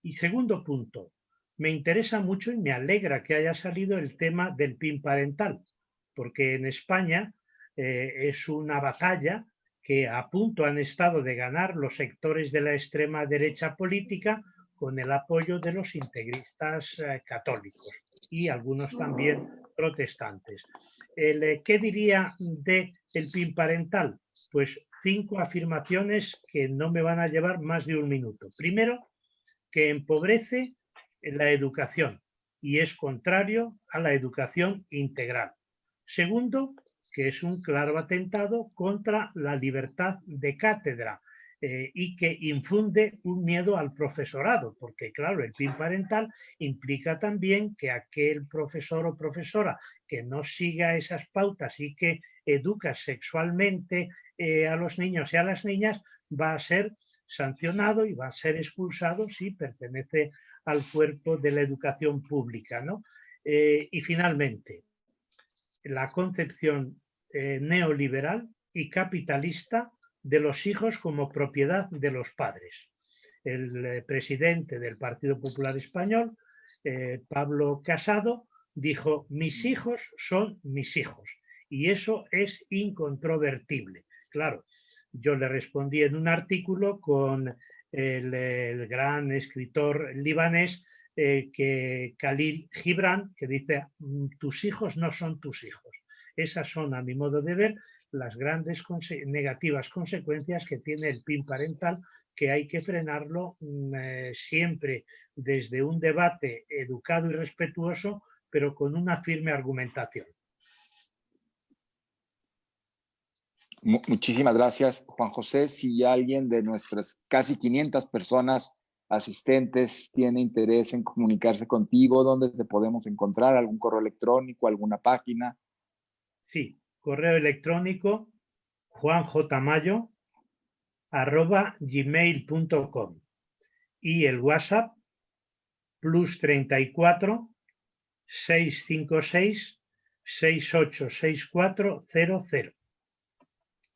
Y segundo punto, me interesa mucho y me alegra que haya salido el tema del PIN parental, porque en España eh, es una batalla que a punto han estado de ganar los sectores de la extrema derecha política con el apoyo de los integristas eh, católicos y algunos también protestantes. Eh, ¿Qué diría de el PIN parental? Pues cinco afirmaciones que no me van a llevar más de un minuto. Primero, que empobrece la educación y es contrario a la educación integral. Segundo, que es un claro atentado contra la libertad de cátedra eh, y que infunde un miedo al profesorado, porque claro, el PIN parental implica también que aquel profesor o profesora que no siga esas pautas y que educa sexualmente eh, a los niños y a las niñas va a ser sancionado y va a ser expulsado si pertenece al cuerpo de la educación pública. ¿no? Eh, y finalmente, la concepción eh, neoliberal y capitalista de los hijos como propiedad de los padres. El eh, presidente del Partido Popular Español, Pablo Casado, dijo, mis hijos son mis hijos. Y eso es incontrovertible. Claro, yo le respondí en un artículo con el, gran escritor libanés eh, que Khalil Gibran, que dice, mm, tus hijos no son tus hijos. Esas son, a mi modo de ver, las grandes negativas consecuencias que tiene el PIN parental, que hay que frenarlo mm, eh, siempre desde un debate educado y respetuoso, pero con una firme argumentación. Muchísimas gracias, Juan José. Si alguien de nuestras casi 500 personas asistentes tiene interés en comunicarse contigo, ¿dónde te podemos encontrar? ¿Algún correo electrónico, alguna página? Sí, correo electrónico juanjmayo arroba gmail.com y el WhatsApp plus 34 656 686400.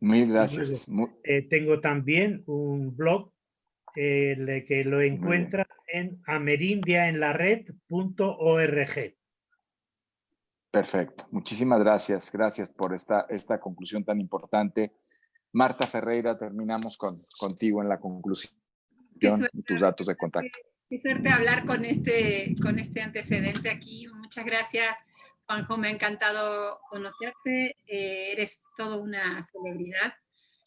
Muy gracias. Eh, tengo también un blog eh, que lo encuentra en amerindiaenlared.org. Perfecto. Muchísimas gracias. Gracias por esta, esta conclusión tan importante. Marta Ferreira, terminamos con, contigo en la conclusión y tus datos de contacto. Qué suerte hablar con este, con este antecedente aquí. Muchas gracias Juanjo, me ha encantado conocerte. Eh, eres toda una celebridad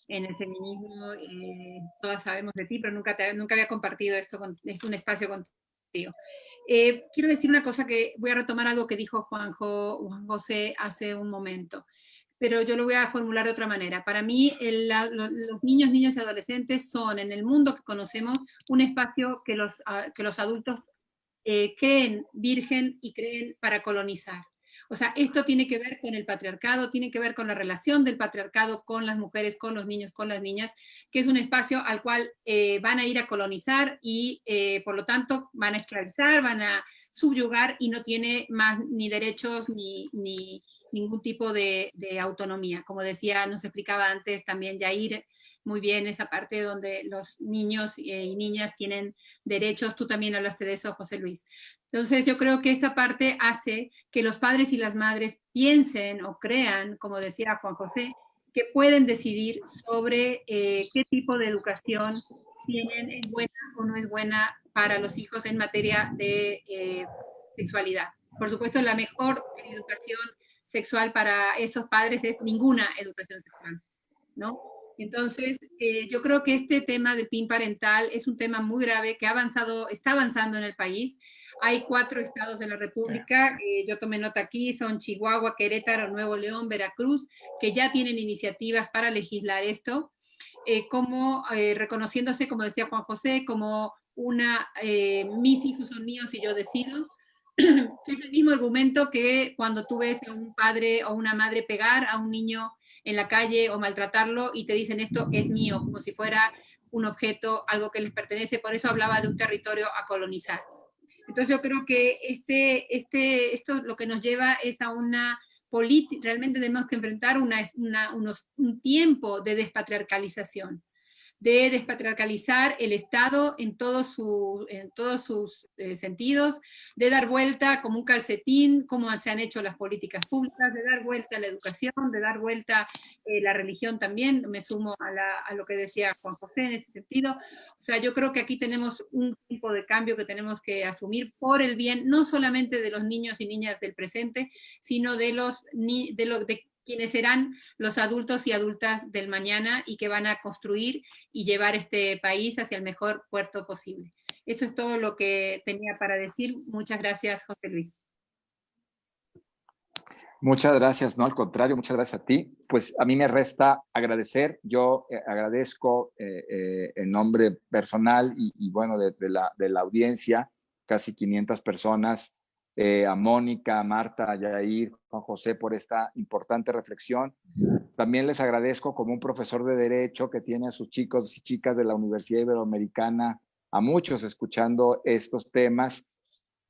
en el feminismo. Eh, todas sabemos de ti, pero nunca, nunca había compartido esto, con, un espacio contigo. Eh, quiero decir una cosa que voy a retomar algo que dijo Juanjo, Juan José hace un momento, pero yo lo voy a formular de otra manera. Para mí, los niños, niñas y adolescentes son en el mundo que conocemos un espacio que los, ah, que los adultos creen virgen y creen para colonizar. O sea, esto tiene que ver con el patriarcado, tiene que ver con la relación del patriarcado con las mujeres, con los niños, con las niñas, que es un espacio al cual eh, van a ir a colonizar y eh, por lo tanto van a esclavizar, van a subyugar y no tiene más ni derechos ni, ni ningún tipo de, autonomía. Como decía, nos explicaba antes también Yair, muy bien esa parte donde los niños eh, y niñas tienen derechos, tú también hablaste de eso, José Luis. Entonces yo creo que esta parte hace que los padres y las madres piensen o crean, como decía Juan José, que pueden decidir sobre eh, qué tipo de educación tienen, es buena o no es buena para los hijos en materia de eh, sexualidad. Por supuesto, la mejor educación sexual para esos padres es ninguna educación sexual, ¿no? Entonces, eh, yo creo que este tema del PIN parental es un tema muy grave que ha avanzado, está avanzando en el país. Hay cuatro estados de la República, eh, yo tomé nota aquí, son Chihuahua, Querétaro, Nuevo León, Veracruz, que ya tienen iniciativas para legislar esto, eh, como reconociéndose, como decía Juan José, como una, mis hijos son míos y yo decido, es el mismo argumento que cuando tú ves a un padre o una madre pegar a un niño en la calle o maltratarlo y te dicen esto es mío, como si fuera un objeto, algo que les pertenece. Por eso hablaba de un territorio a colonizar. Entonces yo creo que este, este, esto lo que nos lleva es a una política, realmente tenemos que enfrentar una, unos, un tiempo de despatriarcalización de despatriarcalizar el Estado en todos, su, en todos sus eh, sentidos, de dar vuelta como un calcetín, como se han hecho las políticas públicas, de dar vuelta a la educación, de dar vuelta eh, la religión también, me sumo a, lo que decía Juan José en ese sentido. O sea, yo creo que aquí tenemos un tipo de cambio que tenemos que asumir por el bien, no solamente de los niños y niñas del presente, sino de los, de, los de quienes serán los adultos y adultas del mañana y que van a construir y llevar este país hacia el mejor puerto posible. Eso es todo lo que tenía para decir. Muchas gracias, José Luis. Muchas gracias, no, al contrario, muchas gracias a ti. Pues a mí me resta agradecer, yo eh, agradezco eh, eh, en nombre personal y, bueno, de, la, de la audiencia, casi 500 personas, eh, a Mónica, a Marta, a Yair, Juan José por esta importante reflexión. También les agradezco como un profesor de Derecho que tiene a sus chicos y chicas de la Universidad Iberoamericana, a muchos escuchando estos temas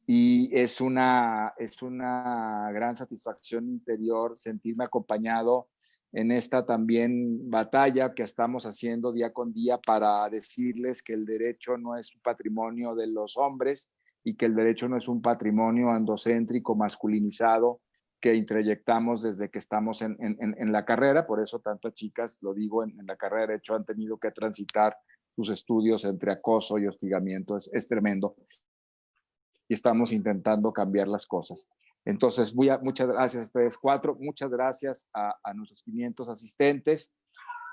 y es una, es una gran satisfacción interior sentirme acompañado en esta también batalla que estamos haciendo día con día para decirles que el derecho no es un patrimonio de los hombres, y que el derecho no es un patrimonio andocéntrico, masculinizado, que introyectamos desde que estamos en, en, la carrera, por eso tantas chicas, lo digo, en, la carrera de Derecho han tenido que transitar sus estudios entre acoso y hostigamiento, es, es tremendo. Y estamos intentando cambiar las cosas. Entonces, voy a, muchas gracias a ustedes cuatro, muchas gracias a, a nuestros 500 asistentes,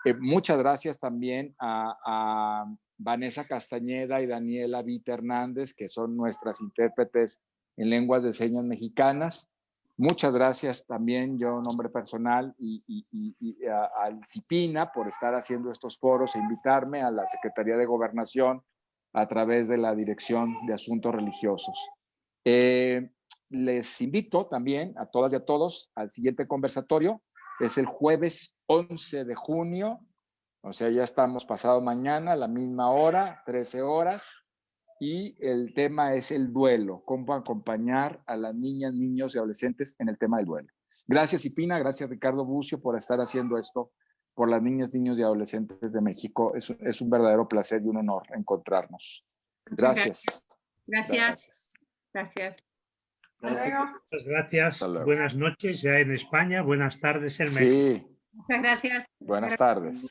eh, muchas gracias también a, a, Vanessa Castañeda y Daniela Vita Hernández, que son nuestras intérpretes en lenguas de señas mexicanas. Muchas gracias también yo, nombre personal, y, al CIPINA por estar haciendo estos foros e invitarme a la Secretaría de Gobernación a través de la Dirección de Asuntos Religiosos. Eh, les invito también a todas y a todos al siguiente conversatorio. Es el jueves 11 de junio o sea, ya estamos pasado mañana, a la misma hora, 13 horas, y el tema es el duelo, cómo acompañar a las niñas, niños y adolescentes en el tema del duelo. Gracias, Ipina, gracias, Ricardo Bucio, por estar haciendo esto por las niñas, niños y adolescentes de México. Es, es un verdadero placer y un honor encontrarnos. Gracias. Gracias. Gracias. gracias. Muchas gracias. Buenas noches ya en España, buenas tardes en México. Sí. Muchas gracias. Buenas tardes.